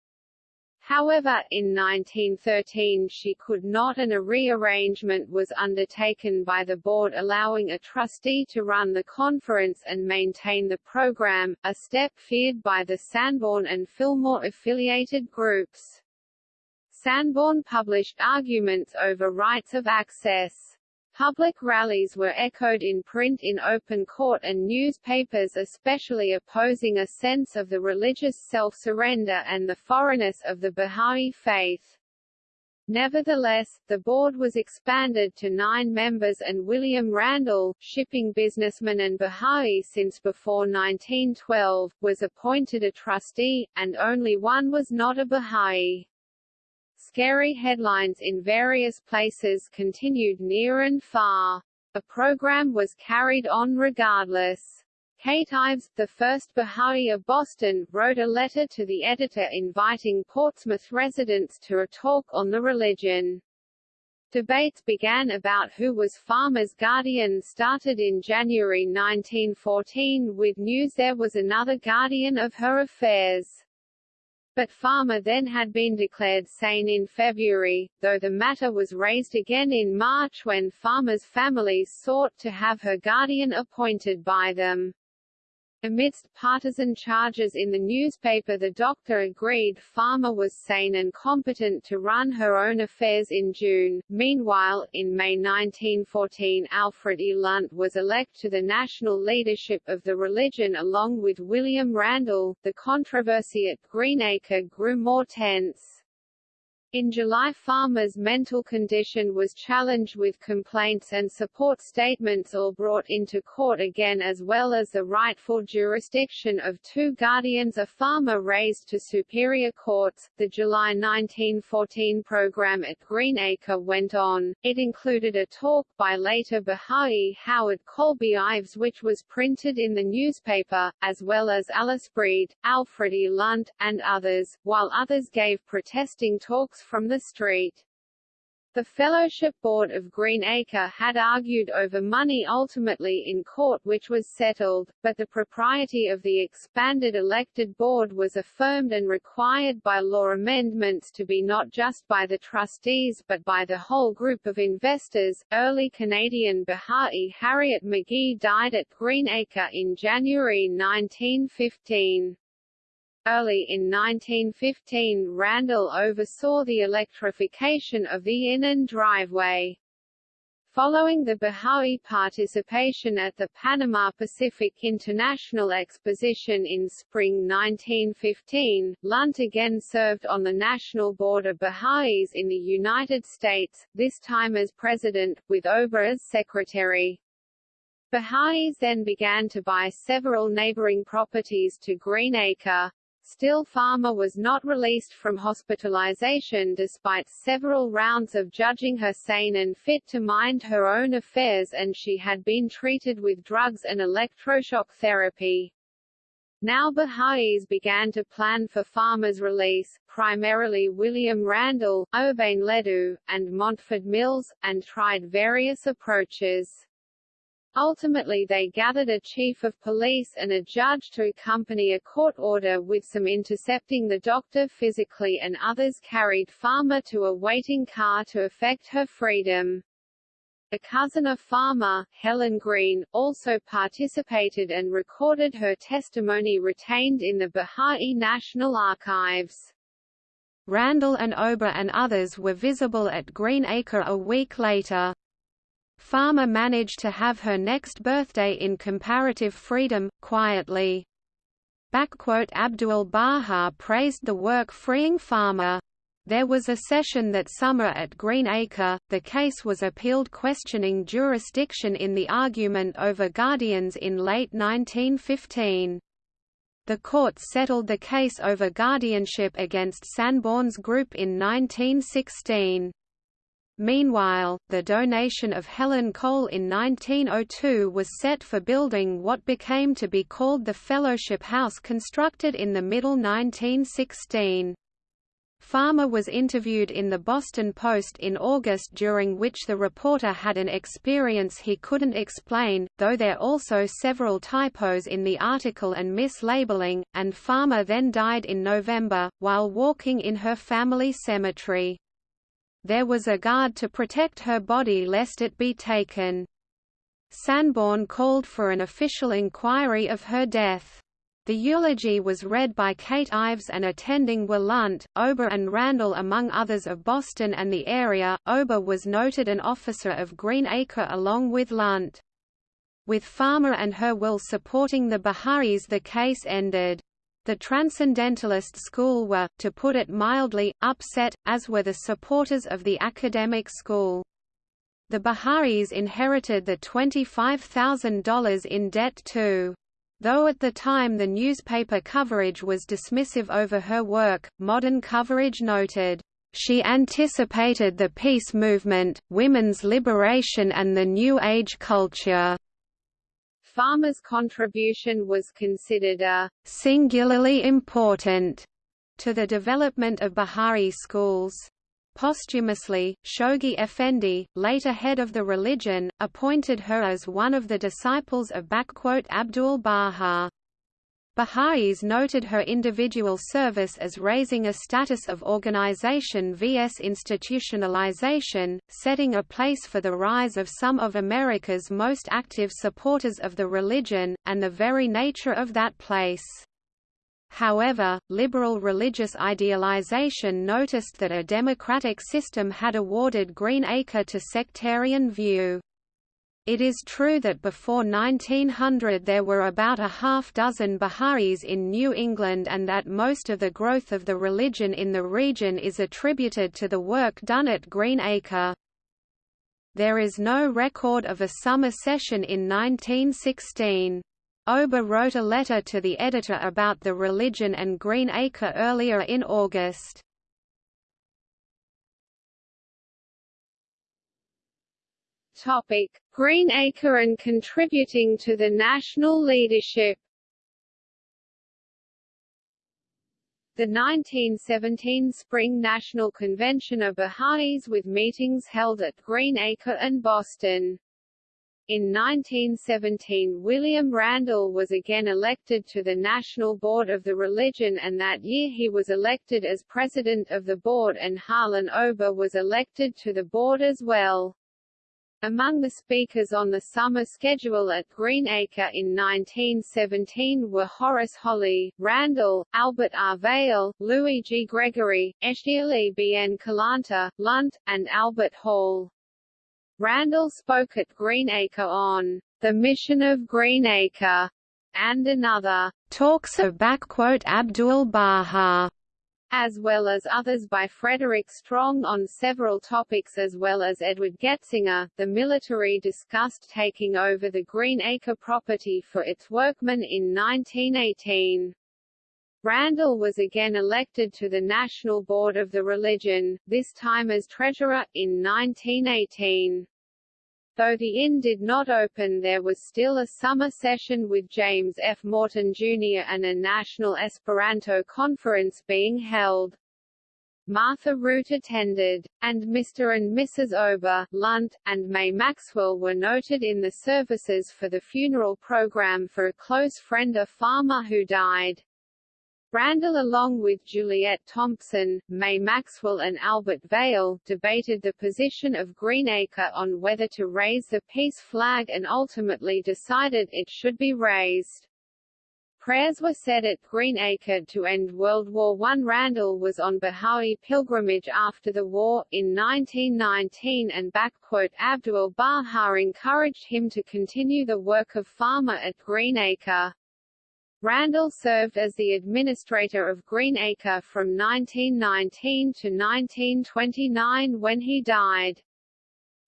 However, in 1913 she could not and a rearrangement was undertaken by the board allowing a trustee to run the conference and maintain the program, a step feared by the Sanborn and Fillmore affiliated groups. Sanborn published arguments over rights of access. Public rallies were echoed in print in open court and newspapers especially opposing a sense of the religious self-surrender and the foreignness of the Bahá'í faith. Nevertheless, the board was expanded to nine members and William Randall, shipping businessman and Bahá'í since before 1912, was appointed a trustee, and only one was not a Bahá'í. Scary headlines in various places continued near and far. The program was carried on regardless. Kate Ives, the first Baha'i of Boston, wrote a letter to the editor inviting Portsmouth residents to a talk on the religion. Debates began about who was Farmer's guardian started in January 1914 with news there was another guardian of her affairs. But Farmer then had been declared sane in February, though the matter was raised again in March when Farmer's family sought to have her guardian appointed by them. Amidst partisan charges in the newspaper the doctor agreed Farmer was sane and competent to run her own affairs in June. Meanwhile, in May 1914 Alfred E. Lunt was elected to the national leadership of the religion along with William Randall. The controversy at Greenacre grew more tense. In July Farmer's mental condition was challenged with complaints and support statements all brought into court again as well as the rightful jurisdiction of two guardians a Farmer raised to superior courts. The July 1914 program at Greenacre went on. It included a talk by later Baha'i Howard Colby Ives which was printed in the newspaper, as well as Alice Breed, Alfred E. Lunt, and others, while others gave protesting talks from the street. The Fellowship Board of Greenacre had argued over money ultimately in court which was settled, but the propriety of the expanded elected board was affirmed and required by law amendments to be not just by the trustees but by the whole group of investors. Early Canadian Baha'i Harriet McGee died at Greenacre in January 1915. Early in 1915 Randall oversaw the electrification of the Inland driveway. Following the Baha'i participation at the Panama Pacific International Exposition in spring 1915, Lunt again served on the National Board of Baha'is in the United States, this time as president, with Ober as secretary. Baha'is then began to buy several neighboring properties to Greenacre, Still Farmer was not released from hospitalization despite several rounds of judging her sane and fit to mind her own affairs and she had been treated with drugs and electroshock therapy. Now Baha'is began to plan for Farmer's release, primarily William Randall, Obain Ledu, and Mountfort Mills, and tried various approaches. Ultimately they gathered a chief of police and a judge to accompany a court order with some intercepting the doctor physically and others carried Farmer to a waiting car to effect her freedom. A cousin of Farmer, Helen Green, also participated and recorded her testimony retained in the Baha'i National Archives. Randall and Ober and others were visible at Greenacre a week later. Farmer managed to have her next birthday in comparative freedom, quietly. Abdul Baha praised the work freeing Farmer. There was a session that summer at Greenacre, the case was appealed questioning jurisdiction in the argument over guardians in late 1915. The court settled the case over guardianship against Sanborn's group in 1916. Meanwhile, the donation of Helen Cole in 1902 was set for building what became to be called the Fellowship House constructed in the middle 1916. Farmer was interviewed in the Boston Post in August during which the reporter had an experience he couldn't explain, though there also several typos in the article and mislabeling, and Farmer then died in November, while walking in her family cemetery there was a guard to protect her body lest it be taken. Sanborn called for an official inquiry of her death. The eulogy was read by Kate Ives and attending were Lunt, Ober and Randall among others of Boston and the area. Ober was noted an officer of Greenacre along with Lunt. With Farmer and her will supporting the Baha'is the case ended. The Transcendentalist school were, to put it mildly, upset, as were the supporters of the academic school. The Baha'is inherited the $25,000 in debt too. Though at the time the newspaper coverage was dismissive over her work, modern coverage noted, She anticipated the peace movement, women's liberation and the New Age culture. Farmer's contribution was considered a singularly important to the development of Bahá'í schools. Posthumously, Shoghi Effendi, later head of the religion, appointed her as one of the disciples of Abdul Baha. Baha'is noted her individual service as raising a status of organization vs institutionalization, setting a place for the rise of some of America's most active supporters of the religion, and the very nature of that place. However, liberal religious idealization noticed that a democratic system had awarded Greenacre to sectarian view. It is true that before 1900 there were about a half dozen Baha'is in New England and that most of the growth of the religion in the region is attributed to the work done at Greenacre. There is no record of a summer session in 1916. Ober wrote a letter to the editor about the religion and Greenacre earlier in August. Topic: Greenacre and contributing to the national leadership. The 1917 Spring National Convention of Baha'is with meetings held at Greenacre and Boston. In 1917 William Randall was again elected to the National Board of the Religion and that year he was elected as president of the board and Harlan Ober was elected to the board as well. Among the speakers on the summer schedule at Greenacre in 1917 were Horace Holley, Randall, Albert R. Vail, Louis G. Gregory, Eshdialy B. N. Kalanta, Lunt, and Albert Hall. Randall spoke at Greenacre on the mission of Greenacre and another talks of Abdul Baha as well as others by Frederick Strong on several topics as well as Edward Getsinger. The military discussed taking over the Greenacre property for its workmen in 1918. Randall was again elected to the National Board of the Religion, this time as treasurer, in 1918. Though the inn did not open there was still a summer session with James F. Morton Jr. and a national Esperanto conference being held. Martha Root attended, and Mr. and Mrs. Ober, Lunt, and May Maxwell were noted in the services for the funeral program for a close friend of farmer who died. Randall along with Juliet Thompson, May Maxwell and Albert Vail, debated the position of Greenacre on whether to raise the peace flag and ultimately decided it should be raised. Prayers were said at Greenacre to end World War I. Randall was on Baha'i pilgrimage after the war, in 1919 and Abdul Baha encouraged him to continue the work of farmer at Greenacre. Randall served as the administrator of Greenacre from 1919 to 1929 when he died.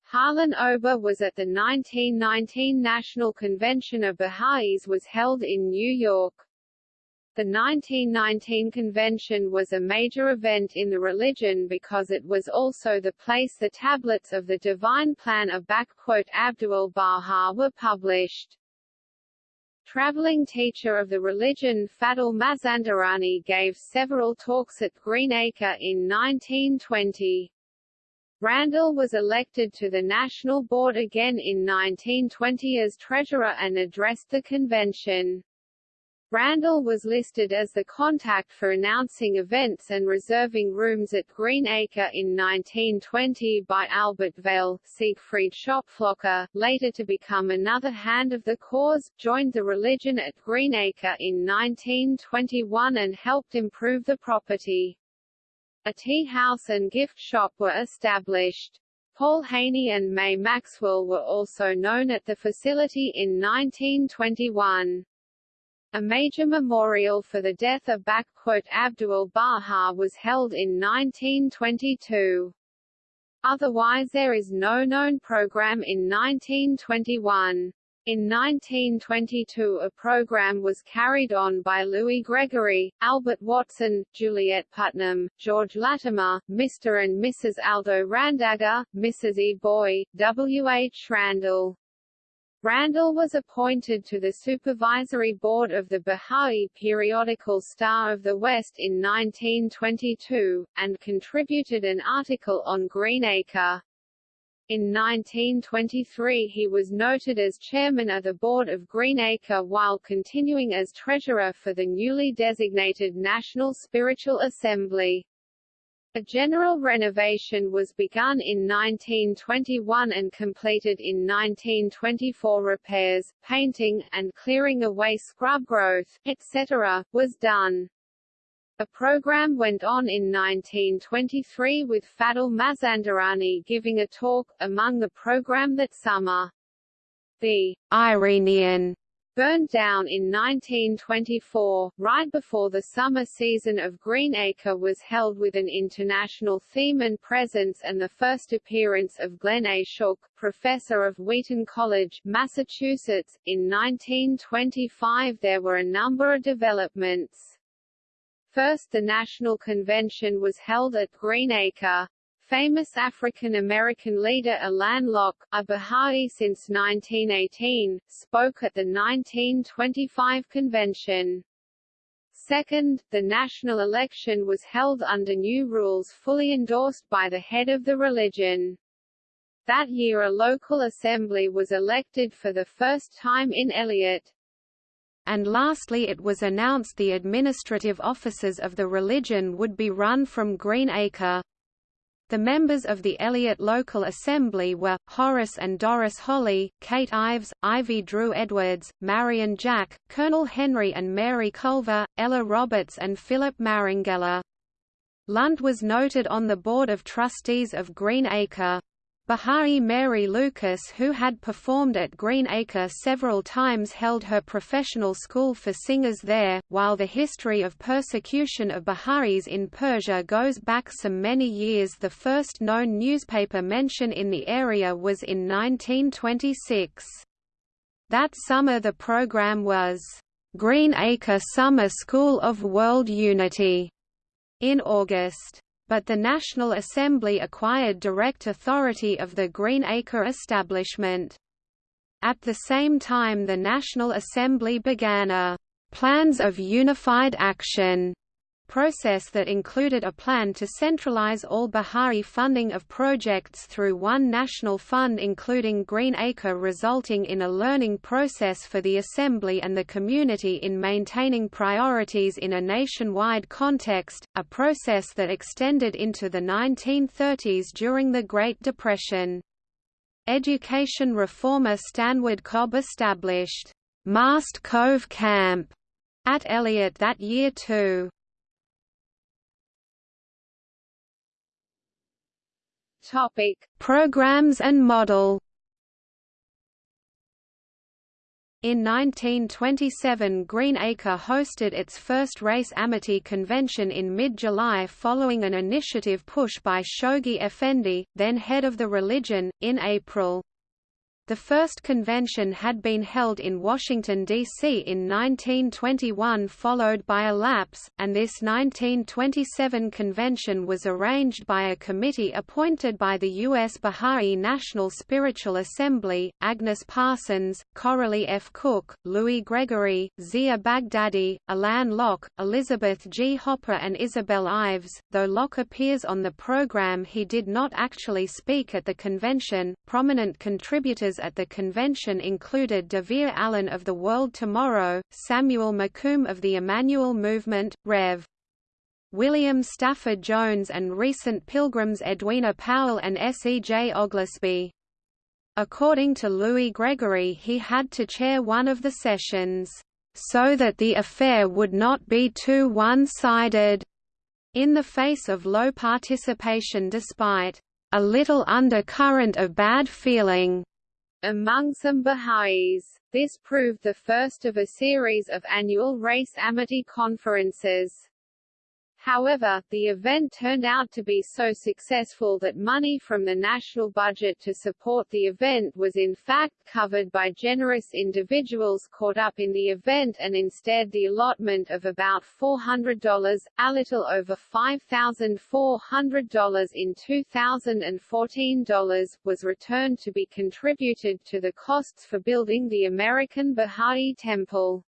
Harlan Ober was at the 1919 National Convention of Baha'is was held in New York. The 1919 convention was a major event in the religion because it was also the place the tablets of the Divine Plan of Abdul Baha were published. Traveling teacher of the religion Fadl Mazandarani gave several talks at Greenacre in 1920. Randall was elected to the National Board again in 1920 as treasurer and addressed the convention. Randall was listed as the contact for announcing events and reserving rooms at Greenacre in 1920 by Albert Vail. Siegfried Schopflocher, later to become another hand of the cause, joined the religion at Greenacre in 1921 and helped improve the property. A tea house and gift shop were established. Paul Haney and May Maxwell were also known at the facility in 1921. A major memorial for the death of Abdul Baha was held in 1922. Otherwise there is no known program in 1921. In 1922 a program was carried on by Louis Gregory, Albert Watson, Juliet Putnam, George Latimer, Mr. and Mrs. Aldo Randagger, Mrs. E. Boy, W. H. Randall. Randall was appointed to the supervisory board of the Bahá'í periodical Star of the West in 1922, and contributed an article on Greenacre. In 1923 he was noted as chairman of the board of Greenacre while continuing as treasurer for the newly designated National Spiritual Assembly. A general renovation was begun in 1921 and completed in 1924 repairs, painting, and clearing away scrub growth, etc., was done. A program went on in 1923 with Fadl Mazandarani giving a talk, among the program that summer. The Eirenion burned down in 1924, right before the summer season of Greenacre was held with an international theme and presence and the first appearance of Glenn A. Shook, professor of Wheaton College, Massachusetts. In 1925 there were a number of developments. First the National Convention was held at Greenacre. Famous African-American leader Alain Locke, a Baha'i since 1918, spoke at the 1925 convention. Second, the national election was held under new rules fully endorsed by the head of the religion. That year a local assembly was elected for the first time in Eliot, and lastly it was announced the administrative offices of the religion would be run from Greenacre. The members of the Eliot Local Assembly were, Horace and Doris Holley, Kate Ives, Ivy Drew Edwards, Marion Jack, Colonel Henry and Mary Culver, Ella Roberts and Philip Marangella. Lunt was noted on the Board of Trustees of Greenacre. Bahá'í Mary Lucas who had performed at Greenacre several times held her professional school for singers there, while the history of persecution of Baha'is in Persia goes back some many years the first known newspaper mention in the area was in 1926. That summer the program was, "'Greenacre Summer School of World Unity' in August but the National Assembly acquired direct authority of the Greenacre establishment. At the same time the National Assembly began a «plans of unified action» process that included a plan to centralize all Bahá'í funding of projects through one national fund including Greenacre resulting in a learning process for the Assembly and the community in maintaining priorities in a nationwide context, a process that extended into the 1930s during the Great Depression. Education reformer Stanwood Cobb established Mast Cove Camp at Eliot that year too. Topic: Programs and model. In 1927 Greenacre hosted its first race amity convention in mid-July following an initiative push by Shoghi Effendi, then head of the religion, in April. The first convention had been held in Washington, D.C. in 1921 followed by a lapse, and this 1927 convention was arranged by a committee appointed by the U.S. Baha'i National Spiritual Assembly, Agnes Parsons, Coralie F. Cook, Louis Gregory, Zia Baghdadi, Alain Locke, Elizabeth G. Hopper and Isabel Ives. Though Locke appears on the program he did not actually speak at the convention. Prominent contributors at the convention included Devere Allen of the World Tomorrow, Samuel McComb of the Emmanuel Movement, Rev. William Stafford Jones and recent pilgrims Edwina Powell and S. E. J. Oglesby. According to Louis Gregory he had to chair one of the sessions, "...so that the affair would not be too one-sided." In the face of low participation despite a little undercurrent of bad feeling among some Baha'is. This proved the first of a series of annual race amity conferences. However, the event turned out to be so successful that money from the national budget to support the event was in fact covered by generous individuals caught up in the event and instead the allotment of about $400, a little over $5,400 in 2014 dollars, was returned to be contributed to the costs for building the American Baha'i Temple.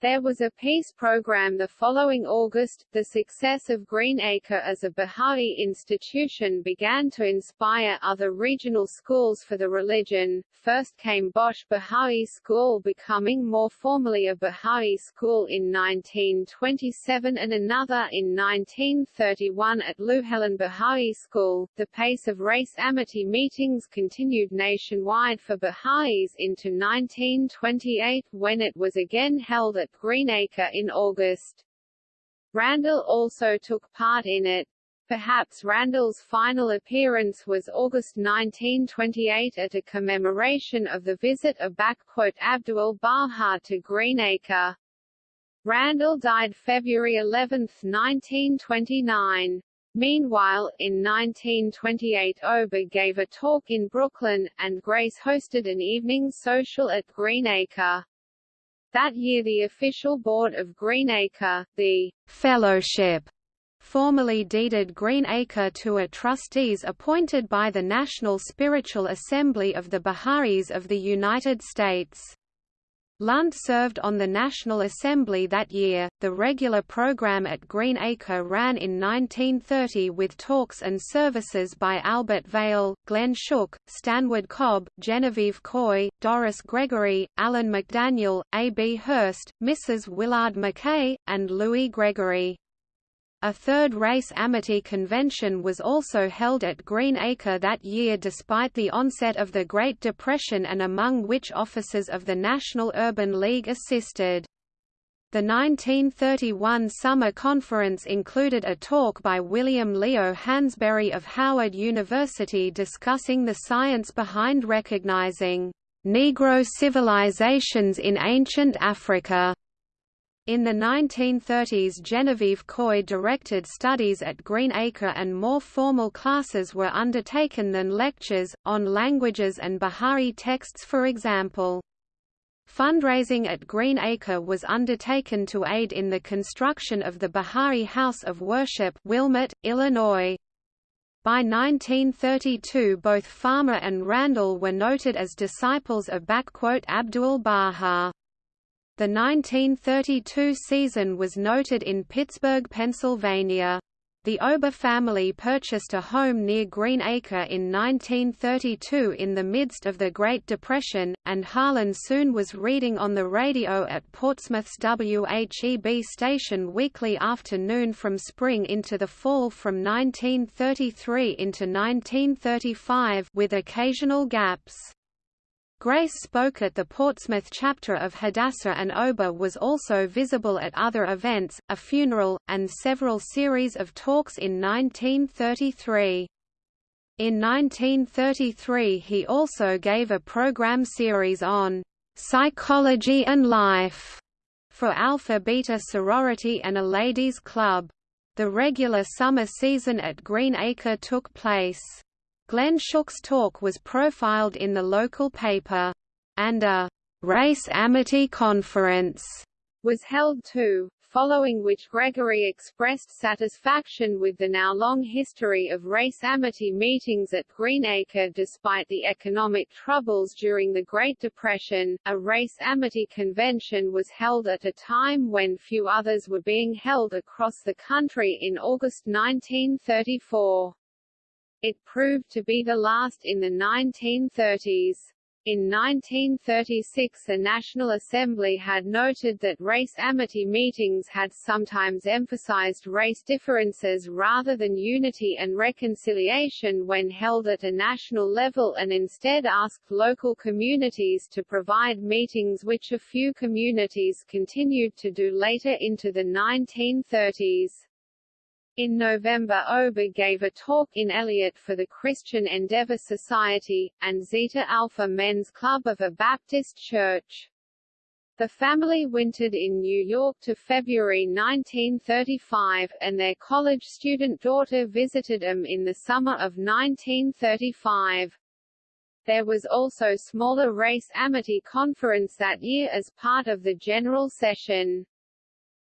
There was a peace program the following August. The success of Greenacre as a Baha'i institution began to inspire other regional schools for the religion. First came Bosch Baha'i School becoming more formally a Baha'i school in 1927 and another in 1931 at Louhelen Baha'i School. The pace of race amity meetings continued nationwide for Baha'is into 1928 when it was again held at Greenacre in August. Randall also took part in it. Perhaps Randall's final appearance was August 1928 at a commemoration of the visit of Abdul Baha to Greenacre. Randall died February 11, 1929. Meanwhile, in 1928 Ober gave a talk in Brooklyn, and Grace hosted an evening social at Greenacre. That year the official board of Greenacre, the Fellowship, formally deeded Greenacre to a trustees appointed by the National Spiritual Assembly of the Baha'is of the United States. Lunt served on the National Assembly that year. The regular program at Greenacre ran in 1930 with talks and services by Albert Vail, Glenn Shook, Stanwood Cobb, Genevieve Coy, Doris Gregory, Alan McDaniel, A. B. Hurst, Mrs. Willard McKay, and Louis Gregory. A third race amity convention was also held at Greenacre that year despite the onset of the Great Depression and among which officers of the National Urban League assisted. The 1931 summer conference included a talk by William Leo Hansberry of Howard University discussing the science behind recognizing Negro civilizations in ancient Africa. In the 1930s Genevieve Coy directed studies at Greenacre and more formal classes were undertaken than lectures, on languages and Bahá'í texts for example. Fundraising at Greenacre was undertaken to aid in the construction of the Bahá'í House of Worship Wilmette, Illinois. By 1932 both Farmer and Randall were noted as disciples of Abdul Baha. The 1932 season was noted in Pittsburgh, Pennsylvania. The Ober family purchased a home near Greenacre in 1932 in the midst of the Great Depression, and Harlan soon was reading on the radio at Portsmouth's WHEB station weekly afternoon from spring into the fall from 1933 into 1935 with occasional gaps. Grace spoke at the Portsmouth chapter of Hadassah and Ober was also visible at other events, a funeral, and several series of talks in 1933. In 1933 he also gave a program series on «psychology and life» for Alpha Beta sorority and a ladies' club. The regular summer season at Greenacre took place Glenn Shook's talk was profiled in the local paper, and a race amity conference was held too, following which Gregory expressed satisfaction with the now long history of race amity meetings at Greenacre despite the economic troubles during the Great Depression. A race amity convention was held at a time when few others were being held across the country in August 1934. It proved to be the last in the 1930s. In 1936 the National Assembly had noted that race amity meetings had sometimes emphasized race differences rather than unity and reconciliation when held at a national level and instead asked local communities to provide meetings which a few communities continued to do later into the 1930s. In November Ober gave a talk in Eliot for the Christian Endeavor Society, and Zeta Alpha Men's Club of a Baptist church. The family wintered in New York to February 1935, and their college student daughter visited them in the summer of 1935. There was also smaller race amity conference that year as part of the general session.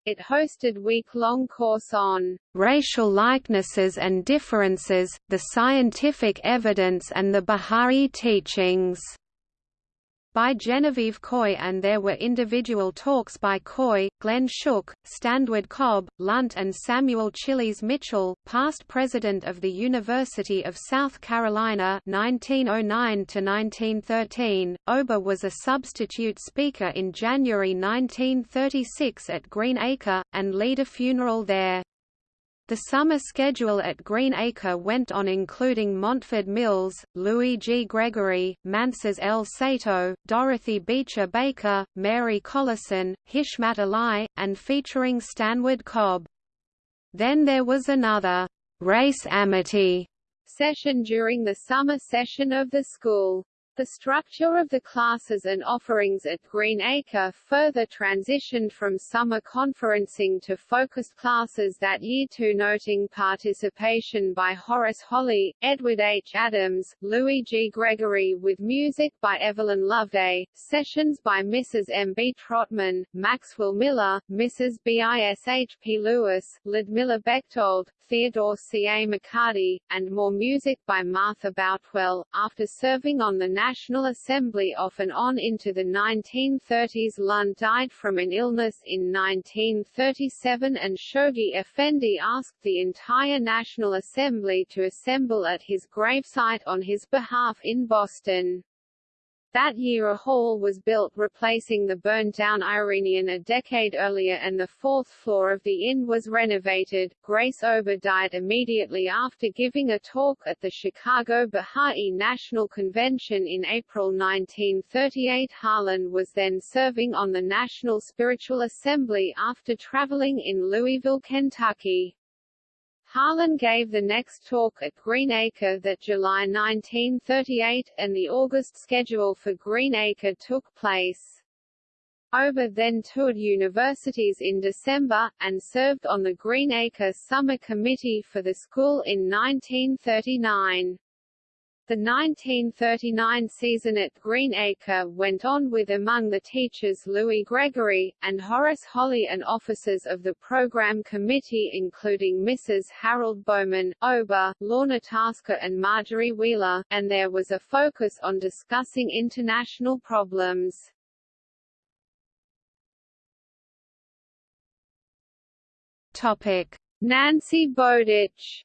It hosted week-long course on racial likenesses and differences, the scientific evidence and the Bahá'í teachings by Genevieve Coy and there were individual talks by Coy, Glenn Shook, Stanwood Cobb, Lunt and Samuel Chiles Mitchell, past president of the University of South Carolina 1909–1913. Ober was a substitute speaker in January 1936 at Green Acre, and lead a funeral there. The summer schedule at Green Acre went on including Mountfort Mills, Louis G. Gregory, Manses L. Sato, Dorothy Beecher Baker, Mary Collison, Hishmat Ali, and featuring Stanwood Cobb. Then there was another race amity session during the summer session of the school. The structure of the classes and offerings at Greenacre further transitioned from summer conferencing to focused classes that year to noting participation by Horace Holley, Edward H. Adams, Louis G. Gregory with music by Evelyn Loveday, sessions by Mrs. M. B. Trotman, Maxwell Miller, Mrs. B. I. S. H. P. Lewis, Ludmilla Bechtold, Theodore C. A. McCarty, and more music by Martha Boutwell. After serving on the National Assembly off and on into the 1930s Lunt died from an illness in 1937 and Shoghi Effendi asked the entire National Assembly to assemble at his gravesite on his behalf in Boston. That year a hall was built replacing the burned-down Eirenion a decade earlier and the fourth floor of the inn was renovated. Grace Ober died immediately after giving a talk at the Chicago Baha'i National Convention in April 1938 Harlan was then serving on the National Spiritual Assembly after traveling in Louisville, Kentucky. Harlan gave the next talk at Green Acre that July 1938, and the August schedule for Green Acre took place. Ober then toured universities in December, and served on the Green Acre Summer Committee for the school in 1939. The 1939 season at Greenacre went on with among the teachers Louis Gregory, and Horace Holley and officers of the program committee including Mrs. Harold Bowman, Ober, Lorna Tasker and Marjorie Wheeler, and there was a focus on discussing international problems. Topic. Nancy Bowditch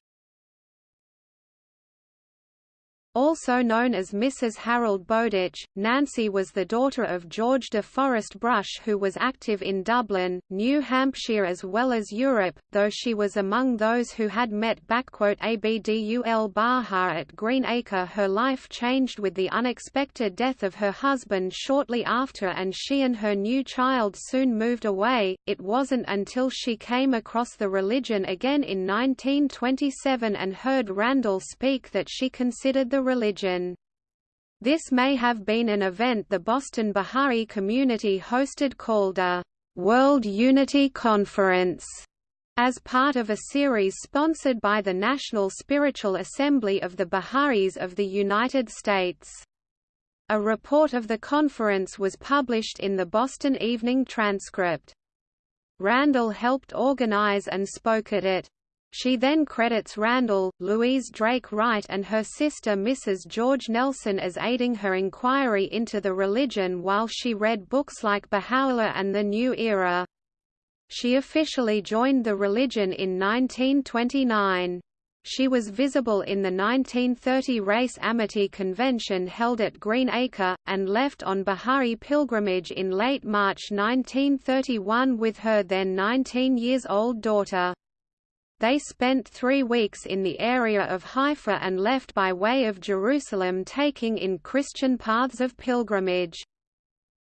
Also known as Mrs. Harold Bowditch, Nancy was the daughter of George de Forest Brush who was active in Dublin, New Hampshire as well as Europe, though she was among those who had met Abdul Baha at Green Acre her life changed with the unexpected death of her husband shortly after and she and her new child soon moved away. It wasn't until she came across the religion again in 1927 and heard Randall speak that she considered the religion. This may have been an event the Boston Baha'i community hosted called a World Unity Conference as part of a series sponsored by the National Spiritual Assembly of the Baha'is of the United States. A report of the conference was published in the Boston Evening Transcript. Randall helped organize and spoke at it. She then credits Randall, Louise Drake Wright and her sister Mrs. George Nelson as aiding her inquiry into the religion while she read books like Baha'u'llah and The New Era. She officially joined the religion in 1929. She was visible in the 1930 Race Amity Convention held at Green Acre, and left on Baha'i pilgrimage in late March 1931 with her then 19 years old daughter. They spent three weeks in the area of Haifa and left by way of Jerusalem taking in Christian paths of pilgrimage.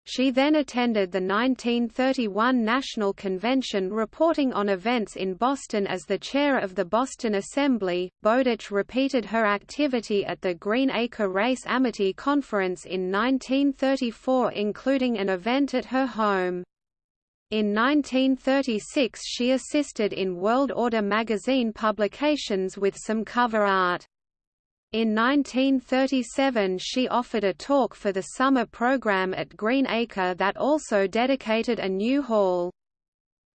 She then attended the 1931 National Convention reporting on events in Boston as the chair of the Boston Assembly. Bowditch repeated her activity at the Greenacre Race Amity Conference in 1934 including an event at her home. In 1936 she assisted in World Order magazine publications with some cover art. In 1937 she offered a talk for the summer program at Green Acre that also dedicated a new hall.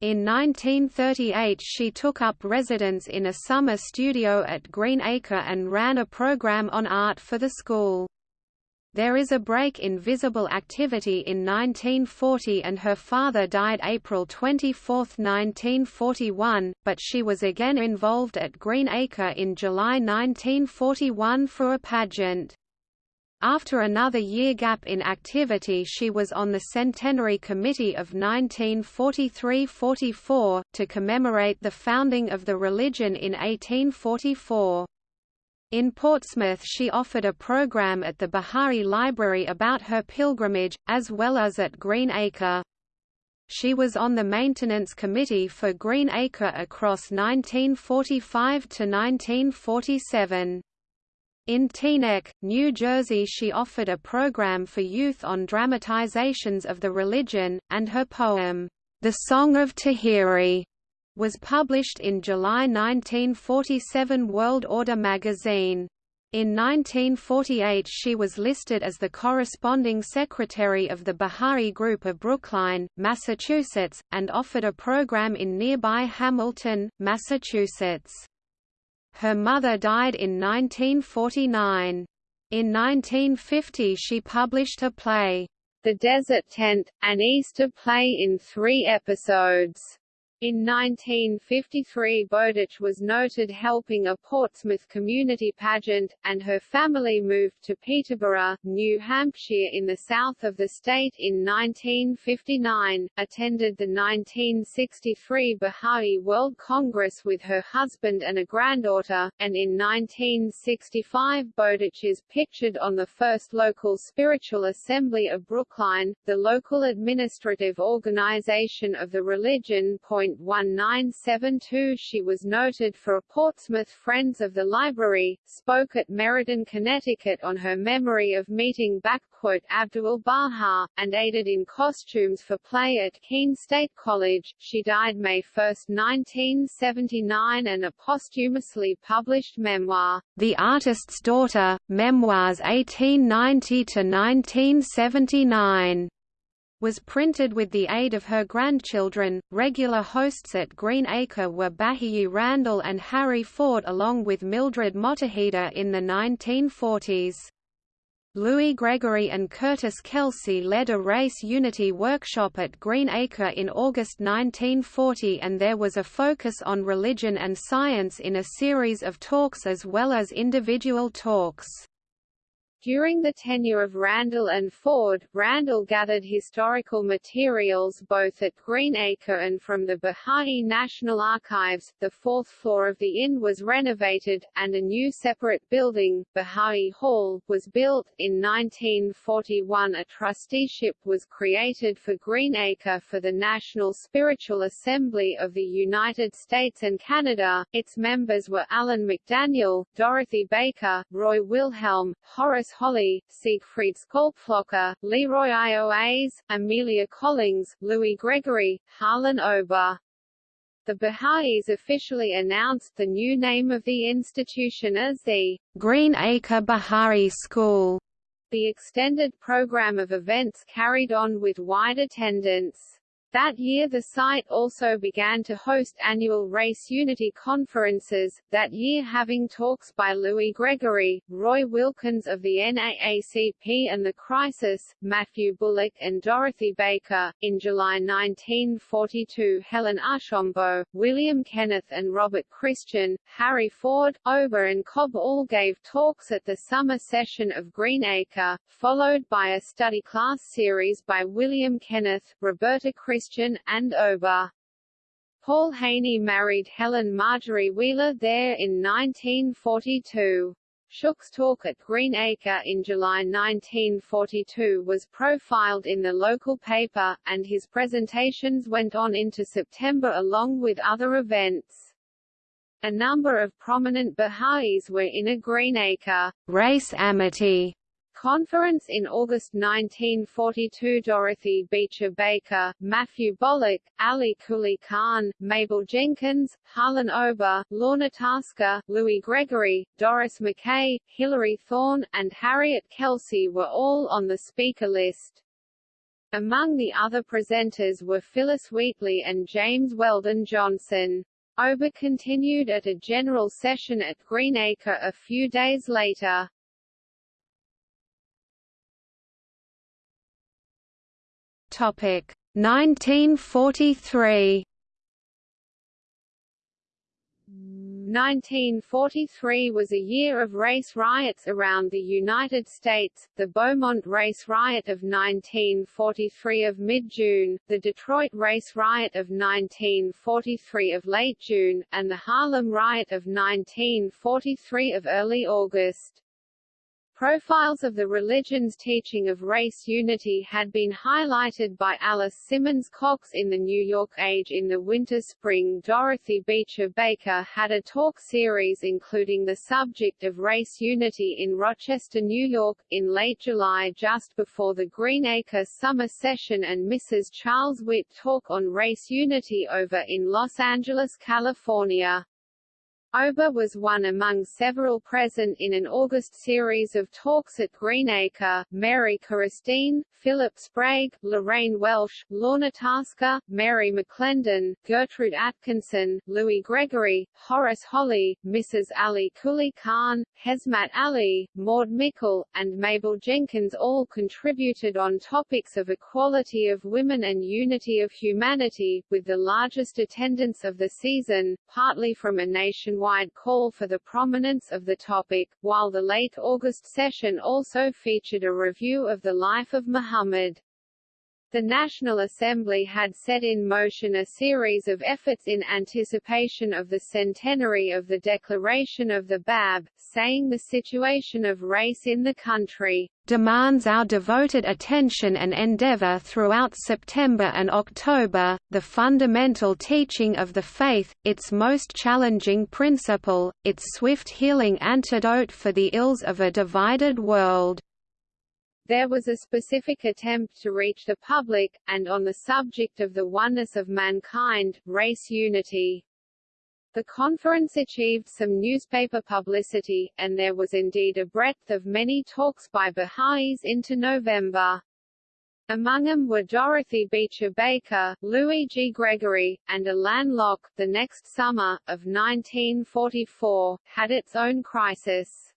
In 1938 she took up residence in a summer studio at Green Acre and ran a program on art for the school. There is a break in visible activity in 1940 and her father died April 24, 1941, but she was again involved at Green Acre in July 1941 for a pageant. After another year gap in activity she was on the Centenary Committee of 1943–44, to commemorate the founding of the religion in 1844. In Portsmouth she offered a program at the Bahai Library about her pilgrimage, as well as at Green Acre. She was on the maintenance committee for Green Acre across 1945 to 1947. In Teaneck, New Jersey she offered a program for youth on dramatizations of the religion, and her poem, The Song of Tahiri, was published in July 1947 World Order magazine. In 1948 she was listed as the corresponding secretary of the Bahai Group of Brookline, Massachusetts, and offered a program in nearby Hamilton, Massachusetts. Her mother died in 1949. In 1950 she published a play, The Desert Tent, an Easter play in three episodes. In 1953 Bowditch was noted helping a Portsmouth community pageant, and her family moved to Peterborough, New Hampshire in the south of the state in 1959, attended the 1963 Baha'i World Congress with her husband and a granddaughter, and in 1965 Bowditch is pictured on the first local spiritual assembly of Brookline, the local administrative organization of the religion. 1972 She was noted for a Portsmouth Friends of the Library, spoke at Meriden, Connecticut on her memory of meeting Abdul Baha, and aided in costumes for play at Keene State College. She died May 1, 1979 and a posthumously published memoir, The Artist's Daughter, Memoirs 1890–1979 was printed with the aid of her grandchildren. Regular hosts at Green Acre were Bahiyyih Randall and Harry Ford along with Mildred Mottahedeh in the 1940s. Louis Gregory and Curtis Kelsey led a race unity workshop at Green Acre in August 1940 and there was a focus on religion and science in a series of talks as well as individual talks. During the tenure of Randall and Ford, Randall gathered historical materials both at Greenacre and from the Bahai National Archives. The fourth floor of the inn was renovated, and a new separate building, Bahai Hall, was built. In 1941 a trusteeship was created for Greenacre for the National Spiritual Assembly of the United States and Canada. Its members were Alan McDaniel, Dorothy Baker, Roy Wilhelm, Horace Holley, Siegfried Schopflocher, Leroy Ioas, Amelia Collings, Louis Gregory, Harlan Ober. The Baha'is officially announced the new name of the institution as the Green Acre Baha'i School. The extended program of events carried on with wide attendance. That year the site also began to host annual Race Unity conferences, that year having talks by Louis Gregory, Roy Wilkins of the NAACP and The Crisis, Matthew Bullock and Dorothy Baker. In July 1942 Helen Archambault, William Kenneth and Robert Christian, Harry Ford, Ober and Cobb all gave talks at the summer session of Green Acre, followed by a study class series by William Kenneth, Roberta Christian Christian, and over. Paul Haney married Helen Marjorie Wheeler there in 1942. Shook's talk at Greenacre in July 1942 was profiled in the local paper, and his presentations went on into September along with other events. A number of prominent Baha'is were in a Greenacre race amity Conference in August 1942 Dorothy Beecher Baker, Matthew Bullock, Ali Quli Khan, Mabel Jenkins, Harlan Ober, Lorna Tasker, Louis Gregory, Doris McKay, Hilary Thorne, and Harriet Kelsey were all on the speaker list. Among the other presenters were Phyllis Wheatley and James Weldon Johnson. Ober continued at a general session at Greenacre a few days later. Topic 1943 1943 was a year of race riots around the United States, the Beaumont Race Riot of 1943 of mid-June, the Detroit Race Riot of 1943 of late June, and the Harlem Riot of 1943 of early August. Profiles of the religion's teaching of race unity had been highlighted by Alice Simmons Cox in the New York Age in the winter-spring Dorothy Beecher Baker had a talk series including the subject of race unity in Rochester, New York, in late July just before the Greenacre summer session and Mrs. Charles Witt talk on race unity over in Los Angeles, California. Ober was one among several present in an August series of talks at Greenacre, Mary Korestein, Philip Sprague, Lorraine Welsh, Lorna Tasker, Mary McClendon, Gertrude Atkinson, Louis Gregory, Horace Holley, Mrs. Ali Quli Khan, Hesmat Ali, Maud Mickle, and Mabel Jenkins all contributed on topics of equality of women and unity of humanity, with the largest attendance of the season, partly from a nationwide wide call for the prominence of the topic, while the late August session also featured a review of the life of Muhammad. The National Assembly had set in motion a series of efforts in anticipation of the centenary of the Declaration of the Bab, saying the situation of race in the country demands our devoted attention and endeavor throughout September and October, the fundamental teaching of the faith, its most challenging principle, its swift healing antidote for the ills of a divided world. There was a specific attempt to reach the public, and on the subject of the oneness of mankind, race unity. The conference achieved some newspaper publicity, and there was indeed a breadth of many talks by Baha'is into November. Among them were Dorothy Beecher Baker, Louis G. Gregory, and Alain Locke. The next summer, of 1944, had its own crisis.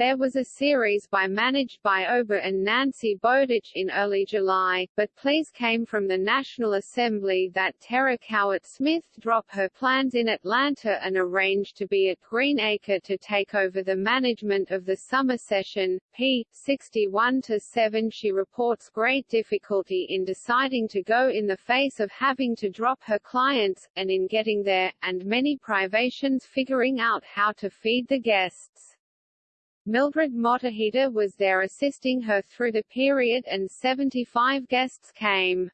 There was a series by managed by Ober and Nancy Bowditch in early July, but pleas came from the National Assembly that Tara Cowart Smith drop her plans in Atlanta and arrange to be at Greenacre to take over the management of the summer session. p. 61-7 She reports great difficulty in deciding to go in the face of having to drop her clients, and in getting there, and many privations figuring out how to feed the guests. Mildred Mottahedeh was there assisting her through the period and 75 guests came.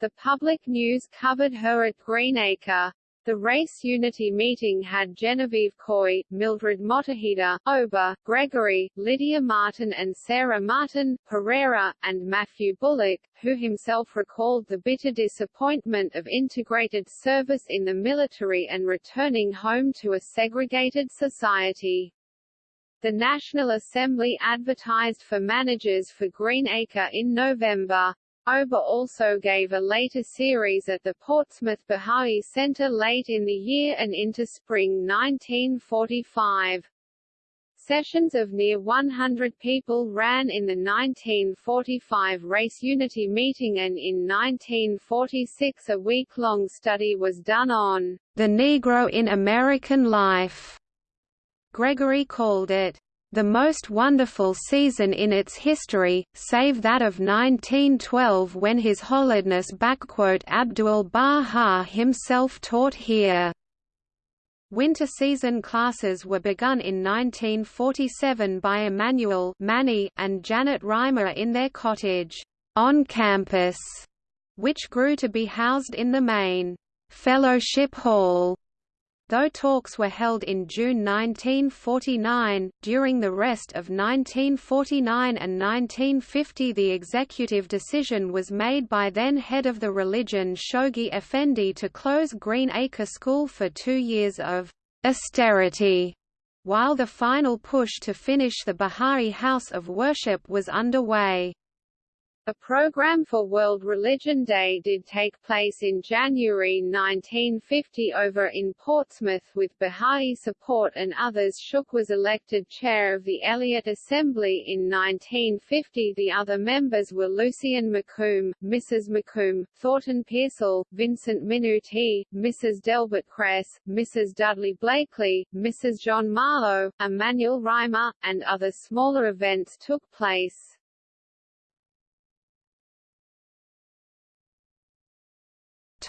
The public news covered her at Greenacre. The Race Unity meeting had Genevieve Coy, Mildred Mottahedeh, Ober, Gregory, Lydia Martin and Sarah Martin, Pereira, and Matthew Bullock, who himself recalled the bitter disappointment of integrated service in the military and returning home to a segregated society. The National Assembly advertised for managers for Greenacre in November. Ober also gave a later series at the Portsmouth Baha'i Center late in the year and into spring 1945. Sessions of near 100 people ran in the 1945 Race Unity meeting and in 1946 a week-long study was done on the Negro in American life. Gregory called it, "...the most wonderful season in its history, save that of 1912 when His Holiness Abdul Baha himself taught here." Winter season classes were begun in 1947 by Emanuel and Janet Reimer in their cottage, on campus, which grew to be housed in the main Fellowship Hall Though talks were held in June 1949, during the rest of 1949 and 1950 the executive decision was made by then head of the religion Shoghi Effendi to close Green Acre School for two years of «austerity», while the final push to finish the Baha'i House of Worship was underway. A program for World Religion Day did take place in January 1950 over in Portsmouth with Baha'i support and others Shook was elected chair of the Eliot Assembly in 1950 The other members were Lucien McComb, Mrs. McComb, Thornton Pearsall, Vincent Minuti, Mrs. Delbert Kress, Mrs. Dudley Blakely, Mrs. John Marlowe, Emmanuel Reimer, and other smaller events took place.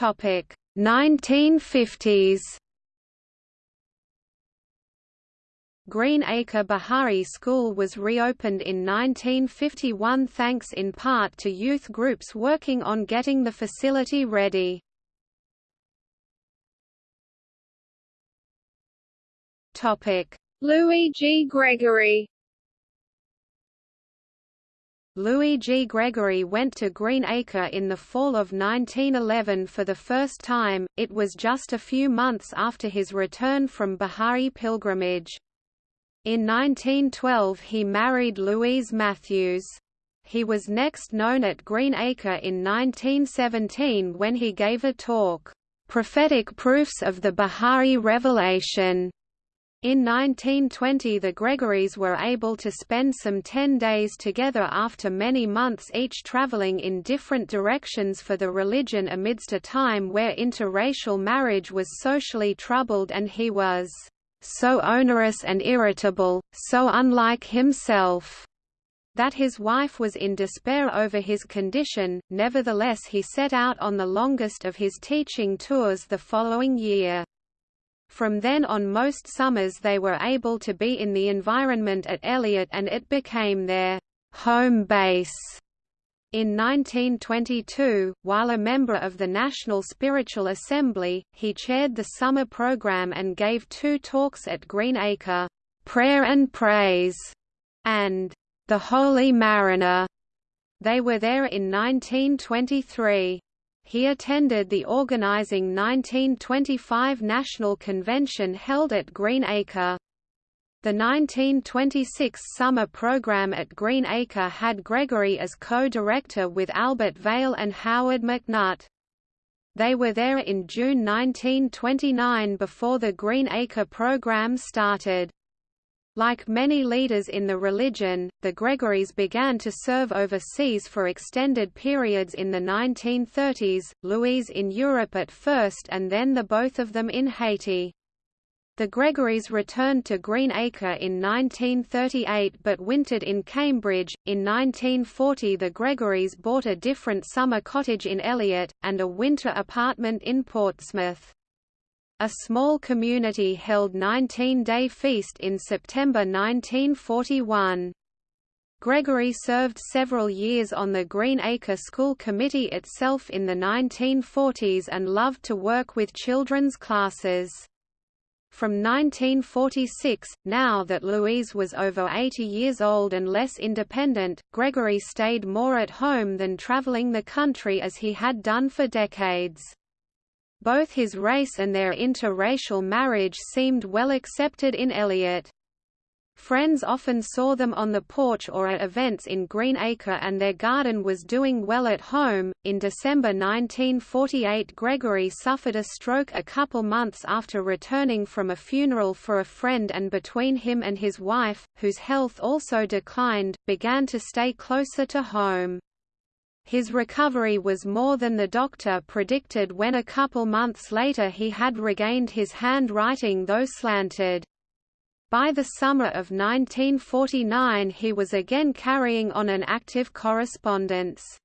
Topic 1950s Green Acre Baha'i School was reopened in 1951 thanks in part to youth groups working on getting the facility ready. Louis G. Gregory Louis G. Gregory went to Green Acre in the fall of 1911 for the first time, it was just a few months after his return from Baha'i pilgrimage. In 1912 he married Louise Matthews. He was next known at Green Acre in 1917 when he gave a talk, "'Prophetic Proofs of the Baha'i Revelation' In 1920 the Gregorys were able to spend some ten days together after many months each traveling in different directions for the religion amidst a time where interracial marriage was socially troubled and he was so onerous and irritable, so unlike himself that his wife was in despair over his condition, nevertheless he set out on the longest of his teaching tours the following year. From then on most summers they were able to be in the environment at Eliot and it became their home base. In 1922, while a member of the National Spiritual Assembly, he chaired the summer program and gave two talks at Green Acre, "'Prayer and Praise' and "'The Holy Mariner'. They were there in 1923. He attended the organizing 1925 National Convention held at Green Acre. The 1926 summer program at Green Acre had Gregory as co-director with Albert Vail and Howard McNutt. They were there in June 1929 before the Green Acre program started. Like many leaders in the religion, the Gregorys began to serve overseas for extended periods in the 1930s, Louise in Europe at first and then the both of them in Haiti. The Gregorys returned to Greenacre in 1938 but wintered in Cambridge. In 1940, the Gregorys bought a different summer cottage in Eliot, and a winter apartment in Portsmouth. A small community held 19-day feast in September 1941. Gregory served several years on the Green Acre School Committee itself in the 1940s and loved to work with children's classes. From 1946, now that Louise was over 80 years old and less independent, Gregory stayed more at home than traveling the country as he had done for decades. Both his race and their interracial marriage seemed well accepted in Eliot. Friends often saw them on the porch or at events in Greenacre and their garden was doing well at home. In December 1948, Gregory suffered a stroke a couple months after returning from a funeral for a friend and between him and his wife, whose health also declined, began to stay closer to home. His recovery was more than the doctor predicted when a couple months later he had regained his handwriting though slanted. By the summer of 1949 he was again carrying on an active correspondence.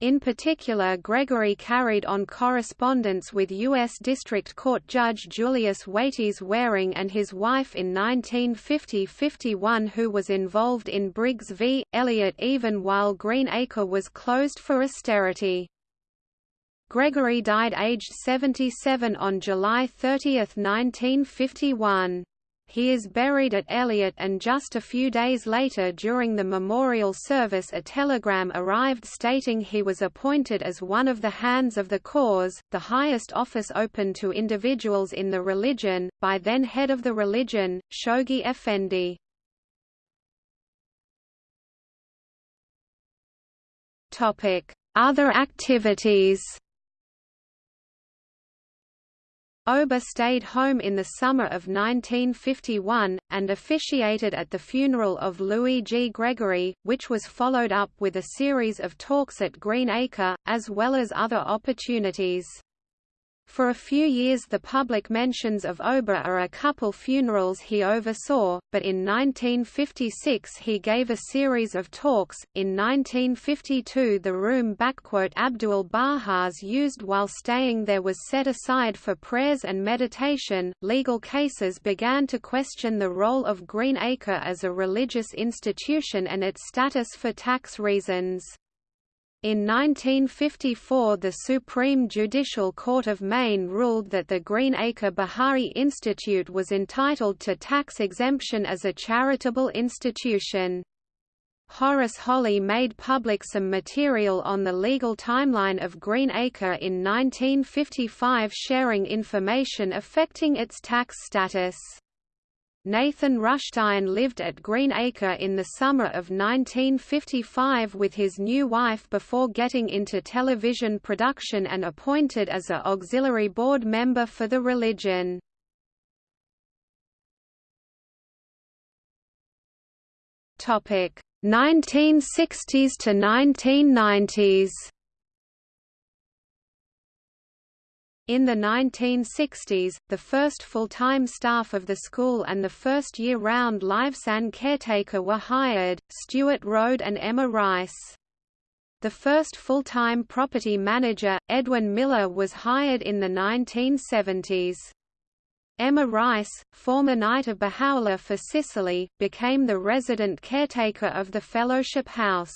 In particular Gregory carried on correspondence with U.S. District Court Judge Julius Waites Waring and his wife in 1950–51 who was involved in Briggs v. Elliott even while Green Acre was closed for austerity. Gregory died aged 77 on July 30, 1951. He is buried at Eliot and just a few days later during the memorial service a telegram arrived stating he was appointed as one of the Hands of the Cause, the highest office open to individuals in the religion, by then head of the religion, Shoghi Effendi. Other activities Ober stayed home in the summer of 1951, and officiated at the funeral of Louis G. Gregory, which was followed up with a series of talks at Greenacre, as well as other opportunities. For a few years the public mentions of Ober are a couple funerals he oversaw, but in 1956 he gave a series of talks. In 1952 the room Abdul Bahas used while staying there was set aside for prayers and meditation. Legal cases began to question the role of Green Acre as a religious institution and its status for tax reasons. In 1954 the Supreme Judicial Court of Maine ruled that the Green Acre Baha'i Institute was entitled to tax exemption as a charitable institution. Horace Holley made public some material on the legal timeline of Greenacre in 1955 sharing information affecting its tax status. Nathan Rutstein lived at Greenacre in the summer of 1955 with his new wife before getting into television production and appointed as a auxiliary board member for the religion. Topic 1960s to 1990s In the 1960s, the first full-time staff of the school and the first year-round live-san caretaker were hired, Stuart Rode and Emma Rice. The first full-time property manager, Edwin Miller was hired in the 1970s. Emma Rice, former Knight of Baha'u'llah for Sicily, became the resident caretaker of the Fellowship House.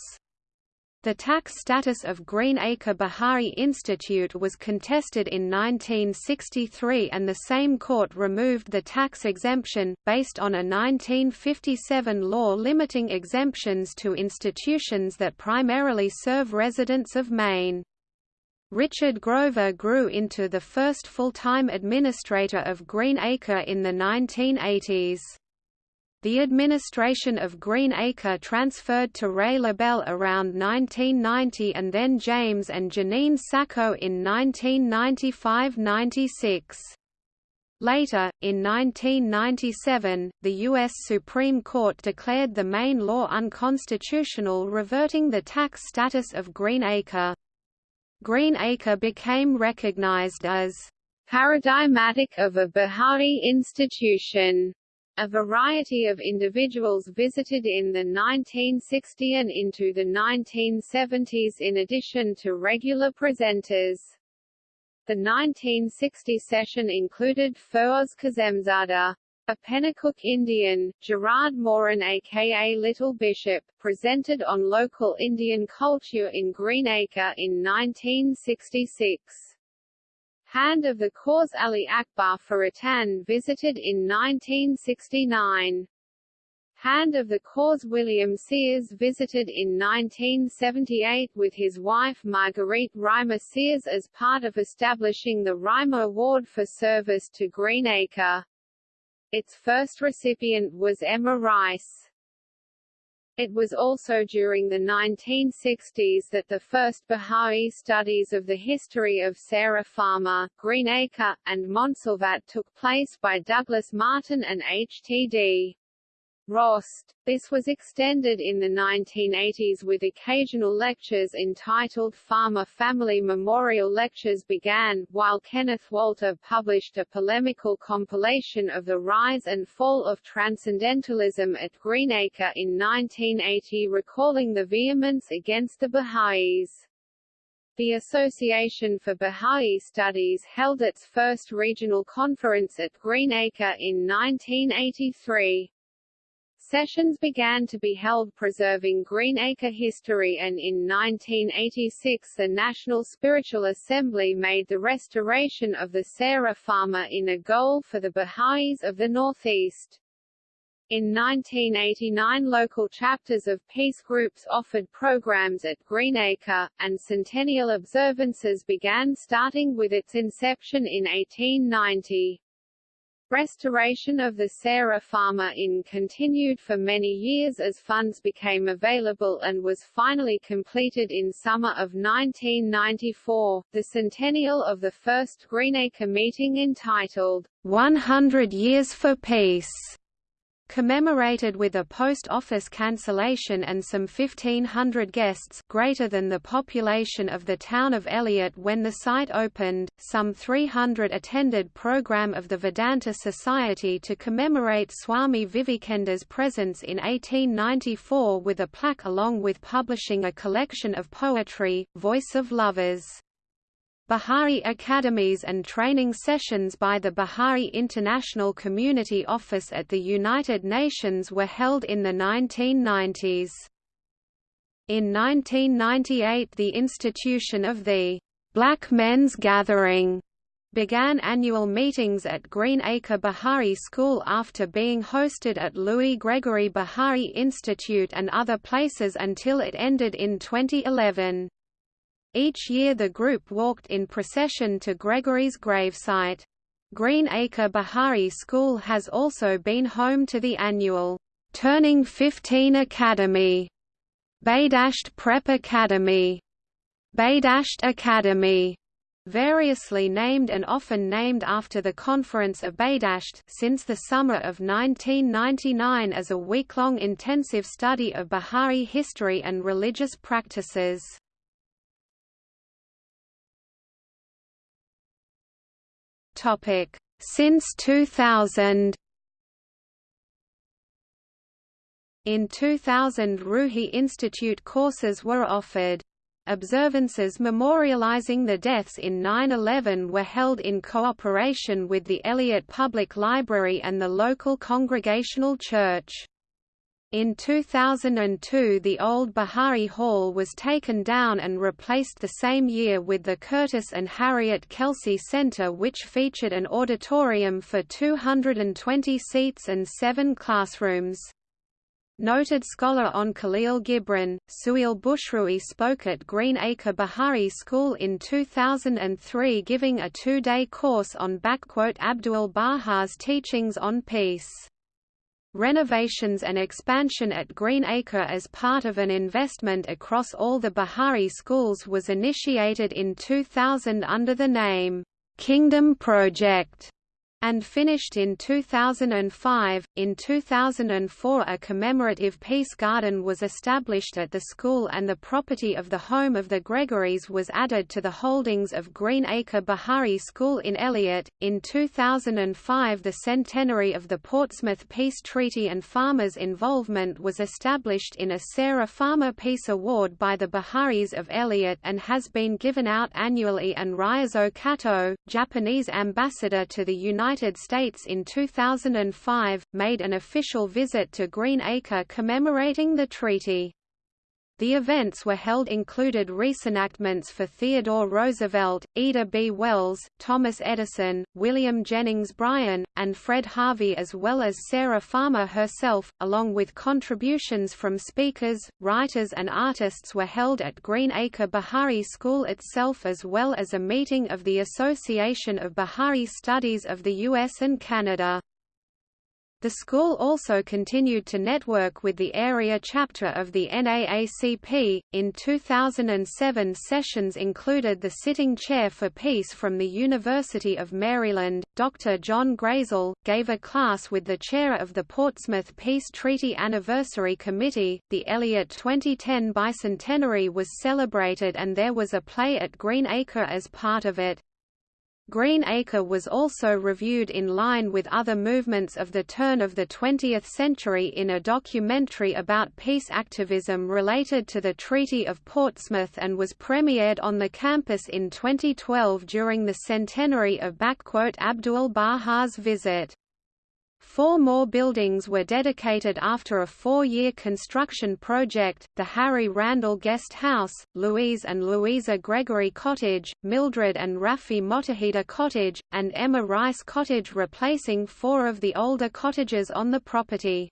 The tax status of Green Acre Baha'i Institute was contested in 1963 and the same court removed the tax exemption, based on a 1957 law limiting exemptions to institutions that primarily serve residents of Maine. Richard Grover grew into the first full-time administrator of Greenacre in the 1980s. The administration of Green Acre transferred to Ray LaBelle around 1990 and then James and Janine Sacco in 1995–96. Later, in 1997, the U.S. Supreme Court declared the Maine law unconstitutional reverting the tax status of Greenacre. Greenacre became recognized as paradigmatic of a Baha'i institution. A variety of individuals visited in the 1960s and into the 1970s in addition to regular presenters. The 1960 session included Feroz Kazemzada, a Pennacook Indian, Gerard Morin aka Little Bishop, presented on local Indian culture in Greenacre in 1966. Hand of the Cause Ali Akbar Furutan visited in 1969. Hand of the Cause William Sears visited in 1978 with his wife Marguerite Reimer Sears as part of establishing the Reimer Award for service to Greenacre. Its first recipient was Emma Rice. It was also during the 1960s that the first Bahá'í studies of the history of Sarah Farmer, Greenacre, and Montsalvat took place by Douglas Martin and H. Rost. This was extended in the 1980s with occasional lectures entitled Farmer Family Memorial Lectures began, while Kenneth Walter published a polemical compilation of the rise and fall of Transcendentalism at Greenacre in 1980 recalling the vehemence against the Baha'is. The Association for Bahá'í Studies held its first regional conference at Greenacre in 1983. Sessions began to be held preserving Greenacre history and in 1986 the National Spiritual Assembly made the restoration of the Sarah Farmer Inn a goal for the Baha'is of the Northeast. In 1989 local chapters of peace groups offered programs at Greenacre, and centennial observances began starting with its inception in 1890. Restoration of the Sarah Farmer Inn continued for many years as funds became available and was finally completed in summer of 1994, the centennial of the first Greenacre meeting entitled, 100 Years for Peace commemorated with a post office cancellation and some 1,500 guests greater than the population of the town of Eliot when the site opened, some 300 attended program of the Vedanta Society to commemorate Swami Vivekananda's presence in 1894 with a plaque along with publishing a collection of poetry, Voice of Lovers. Bahá'í academies and training sessions by the Bahá'í International Community Office at the United Nations were held in the 1990s. In 1998 the institution of the Black Men's Gathering began annual meetings at Greenacre Bahá'í School after being hosted at Louis Gregory Bahá'í Institute and other places until it ended in 2011. Each year the group walked in procession to Gregory's gravesite. Greenacre Bahá'í School has also been home to the annual Turning 15 Academy, Badasht Prep Academy, Badasht Academy, variously named and often named after the Conference of Badasht since the summer of 1999 as a week-long intensive study of Bahá'í history and religious practices. Topic: Since 2000. In 2000 Ruhi Institute courses were offered. Observances memorializing the deaths in 9-11 were held in cooperation with the Eliot Public Library and the local Congregational Church. In 2002 the old Bahá'í Hall was taken down and replaced the same year with the Curtis and Harriet Kelsey Center which featured an auditorium for 220 seats and seven classrooms. Noted scholar on Khalil Gibran, Suhail Bushrui spoke at Greenacre Bahá'í School in 2003 giving a two-day course on Abdul Baha's teachings on peace. Renovations and expansion at Greenacre as part of an investment across all the Bahá'í schools was initiated in 2000 under the name, Kingdom Project and finished in 2005. In 2004, a commemorative peace garden was established at the school, and the property of the home of the Gregorys was added to the holdings of Greenacre Bahá'í School in Eliot. In 2005, the centenary of the Portsmouth Peace Treaty and farmers' involvement was established in a Sarah Farmer Peace Award by the Baha'is of Eliot and has been given out annually. And Ryozo Kato, Japanese ambassador to the United United States in 2005, made an official visit to Greenacre commemorating the treaty. The events were held included reenactments for Theodore Roosevelt, Ida B. Wells, Thomas Edison, William Jennings Bryan, and Fred Harvey as well as Sarah Farmer herself, along with contributions from speakers, writers and artists were held at Greenacre Bahá'í School itself as well as a meeting of the Association of Bahá'í Studies of the US and Canada. The school also continued to network with the area chapter of the NAACP. In 2007, sessions included the sitting chair for peace from the University of Maryland, Dr. John Grayzel, gave a class with the chair of the Portsmouth Peace Treaty Anniversary Committee. The Eliot 2010 bicentenary was celebrated and there was a play at Greenacre as part of it. Green Acre was also reviewed in line with other movements of the turn of the 20th century in a documentary about peace activism related to the Treaty of Portsmouth and was premiered on the campus in 2012 during the centenary of Abdul-Baha's visit. Four more buildings were dedicated after a four-year construction project, the Harry Randall Guest House, Louise and Louisa Gregory Cottage, Mildred and Rafi Mottahedeh Cottage, and Emma Rice Cottage replacing four of the older cottages on the property.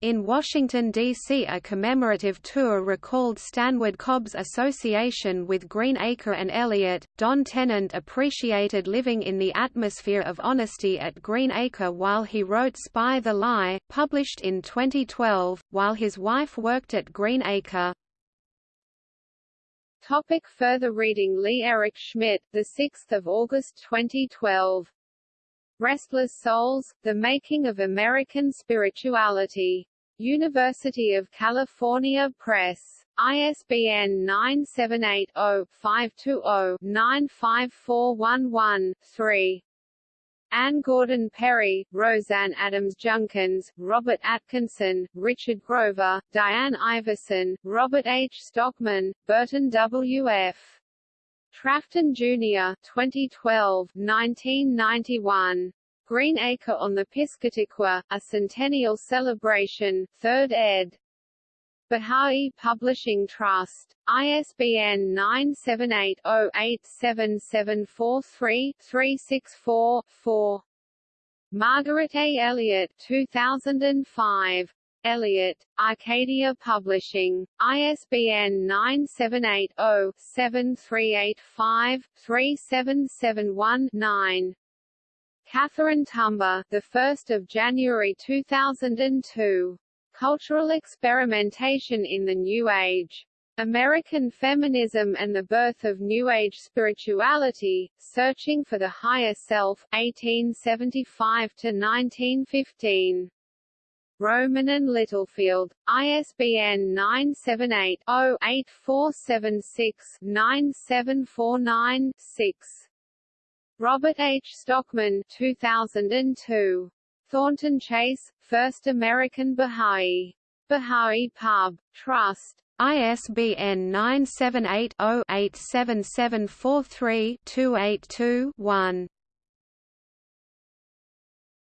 In Washington, D.C. a commemorative tour recalled Stanwood Cobb's association with Greenacre and Eliot. Don Tennant appreciated living in the atmosphere of honesty at Greenacre while he wrote Spy the Lie, published in 2012, while his wife worked at Greenacre. Topic further reading Leigh Eric Schmidt, the 6th of August 2012. Restless Souls, The Making of American Spirituality. University of California Press. ISBN 978-0-520-95411-3. Anne Gordon Perry, Roseanne Adams Junkins, Robert Atkinson, Richard Grover, Diane Iverson, Robert H. Stockman, Burton W. F. Trafton Jr. 2012 1991. Greenacre on the Piscataqua, A Centennial Celebration, 3rd ed. Baha'i Publishing Trust. ISBN 978-0-87743-364-4. Margaret A. Elliott 2005. Eliot, Arcadia Publishing, ISBN 978-0-7385-3771-9. Catherine Tumber, the 1st of January 2002. Cultural Experimentation in the New Age. American Feminism and the Birth of New Age Spirituality, Searching for the Higher Self, 1875–1915. Rowman and Littlefield, ISBN 978-0-8476-9749-6. Robert H. Stockman 2002. Thornton Chase, First American Baha'i. Baha'i Pub. Trust. ISBN 978